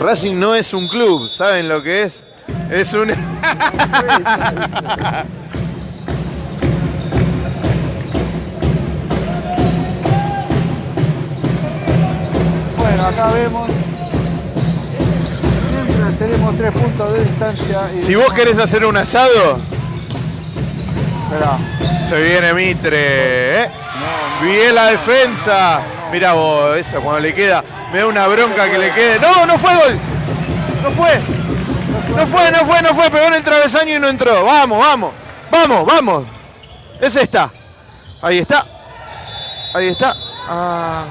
Racing no es un club, ¿saben lo que es? Es un... Bueno, acá vemos. Mientras tenemos tres puntos de distancia. Y Si vos querés hacer un asado, Esperá. se viene Mitre, ¿eh? Bien la defensa. Mira vos, esa cuando le queda, me da una bronca que le quede. No, no fue gol. No fue. No fue, no fue, no fue. Pegó en el travesaño y no entró. Vamos, vamos. Vamos, vamos. Es esta. Ahí está. Ahí está. Ah,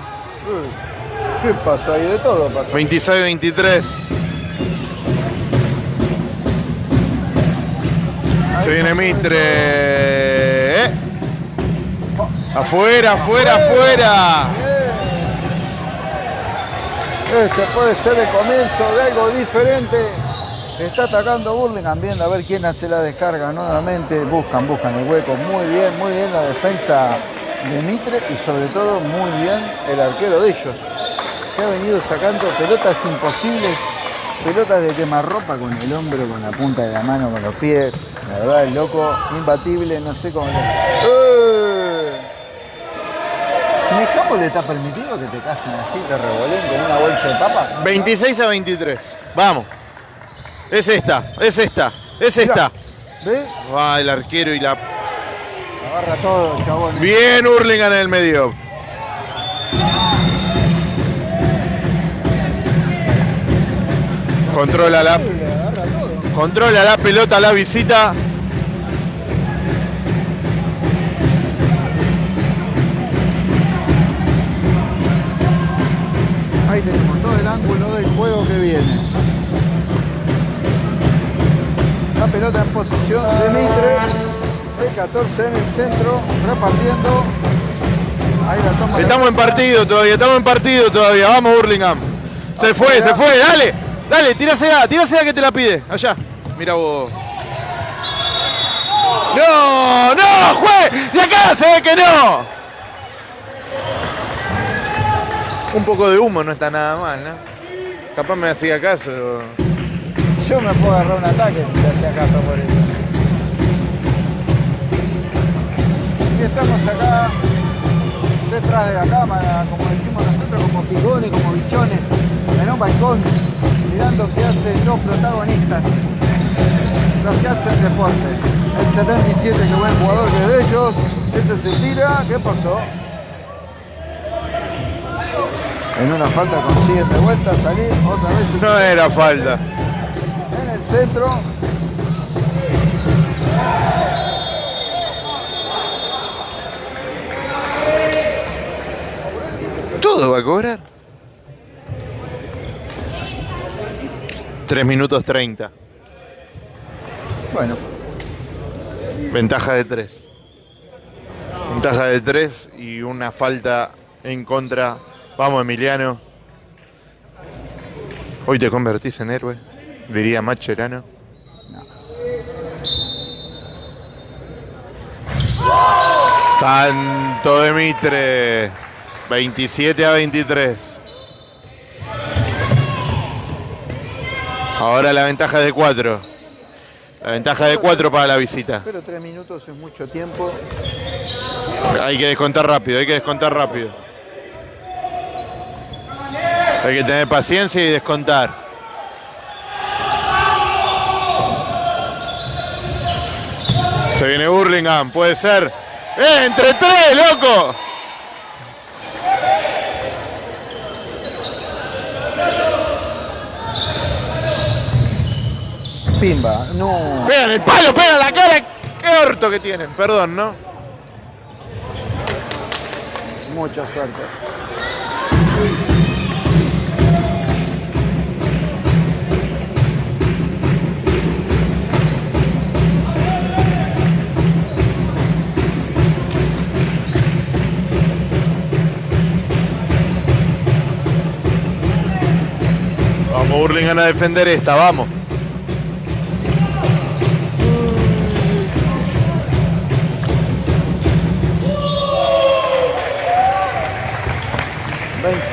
¿Qué pasó ahí? De todo pasó. 26-23. Se viene Mitre. ¿eh? Afuera, afuera, afuera. Este puede ser el comienzo de algo diferente. Está atacando Burlingame, viendo a ver quién hace la descarga nuevamente. Buscan, buscan el hueco. Muy bien, muy bien la defensa de Mitre y sobre todo muy bien el arquero de ellos. Que ha venido sacando pelotas imposibles, pelotas de quemarropa con el hombro, con la punta de la mano, con los pies. La verdad, el loco, imbatible, no sé cómo. ¡Eh! ¿En el campo le está permitido que te casen así, te revoleen con una bolsa de papa? 26 a 23. Vamos. Es esta, es esta, es esta. ¿Ves? Va el arquero y la. Agarra todo, chabón. Bien Hurlingham en el medio. Controla la, controla la pelota la visita. Ahí tenemos todo el ángulo del juego que viene. La pelota en posición de Mitre. El 14 en el centro, repartiendo. Ahí la toma. Estamos en partido todavía, estamos en partido todavía. Vamos Hurlingham. Se fue, se fue, dale, dale, tirásela, tirásela que te la pide. Allá. Mira vos. No, no, juez, de acá se ve que no. Un poco de humo no está nada mal, ¿no? Capaz me hacía caso. Yo me puedo agarrar un ataque si te hacía caso por eso. Y estamos acá, detrás de la cámara, como decimos nosotros, como figones, como bichones, en un balcón, mirando qué hacen los protagonistas, los que hacen deporte. El 77, que buen jugador que es de ellos, ese se tira, ¿qué pasó? En una falta consiguen de vuelta salir, otra vez No era falta. en el centro. ¿Todo va a cobrar? 3 minutos 30. Bueno, Ventaja de 3. Ventaja de 3 y una falta en contra. Vamos, Emiliano. Hoy te convertís en héroe, diría Macherano. Tanto de Mitre. 27 a 23. Ahora la ventaja de 4. La ventaja de 4 para la visita. pero tres minutos es mucho tiempo. Hay que descontar rápido, hay que descontar rápido. Hay que tener paciencia y descontar. Se viene Burlingame, puede ser. ¡Eh, entre tres, loco! Pimba, no. ¡Pega en el palo, pega en la cara! orto que tienen, perdón, ¿no? Mucha suerte. Vamos, Burlingame a defender esta, vamos.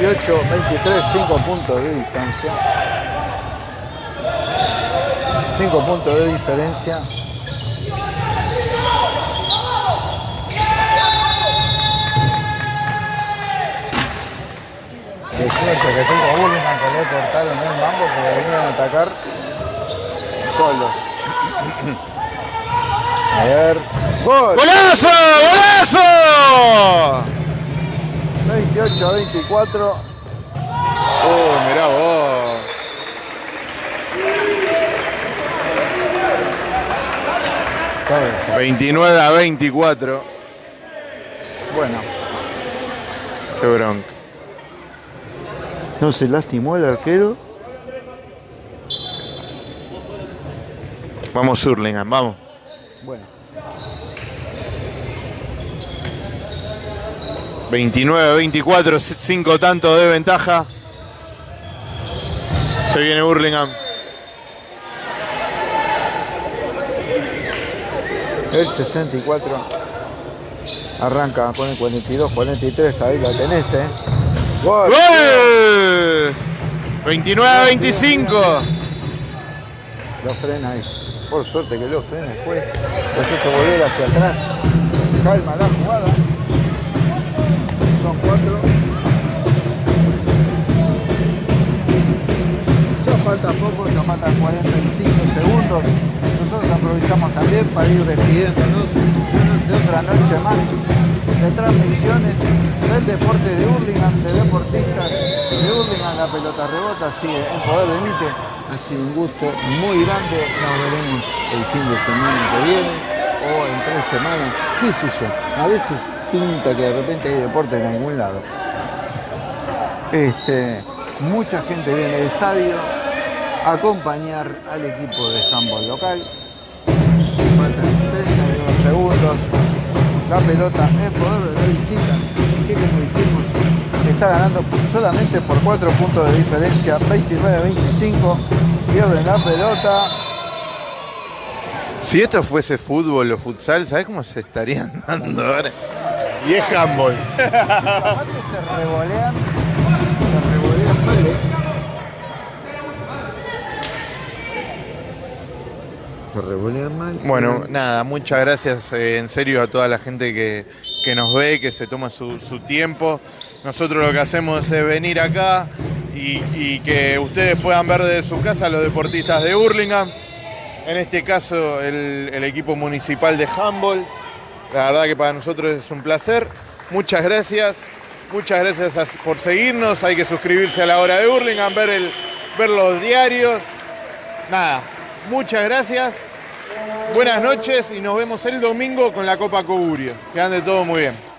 Veintiocho, 23, 5 puntos de distancia. 5 puntos de diferencia. De suerte que tuvo Burlingame que le cortaron el mambo porque venían a atacar solos. A ver. ¡Gol! ¡Golazo! ¡Golazo! 28 a 24. Oh, mirá vos. Está bien. 29 a 24. Bueno, Qué bronca. no se lastimó el arquero. Vamos, Hurlingham, vamos. Bueno, 29 a 24, 5 tantos de ventaja. Se viene Burlingame. el 64 arranca con el 42, 43. Ahí la tenés, ¿eh? ¡Gol! ¡Gol! 29 a 25. Lo frena ahí. Por suerte que lo frena después. Los hizo volver hacia atrás. Calma la jugada. Falta poco, ya faltan 45 segundos. Nosotros aprovechamos también para ir despidiéndonos de otra noche más de transmisiones del deporte de Hurlingham, de deportistas de Hurlingham. La pelota rebota, sigue en poder de Mite. Ha sido un gusto muy grande. Nos veremos el fin de semana que viene o en tres semanas. ¿Qué sé yo? A veces pinta que de repente hay deporte en algún lado. Este, mucha gente viene al estadio acompañar al equipo de handball local. Faltan 32 segundos. La pelota es poder de la visita, que como dijimos, está ganando solamente por 4 puntos de diferencia, 29-25. Pierden la pelota. Si esto fuese fútbol o futsal, ¿sabes cómo se estarían dando ahora? Y es handball. Aparte se revolean, Bueno, nada, muchas gracias eh, en serio a toda la gente que, que nos ve, que se toma su, su tiempo. Nosotros lo que hacemos es venir acá y, y que ustedes puedan ver desde su casa los deportistas de Hurlingham. En este caso, el, el equipo municipal de handball. La verdad que para nosotros es un placer. Muchas gracias. Muchas gracias por seguirnos. Hay que suscribirse a la hora de Hurlingham, ver, el, ver los diarios. Nada, muchas gracias. Buenas noches y nos vemos el domingo con la Copa Cogurio. Que ande todo muy bien.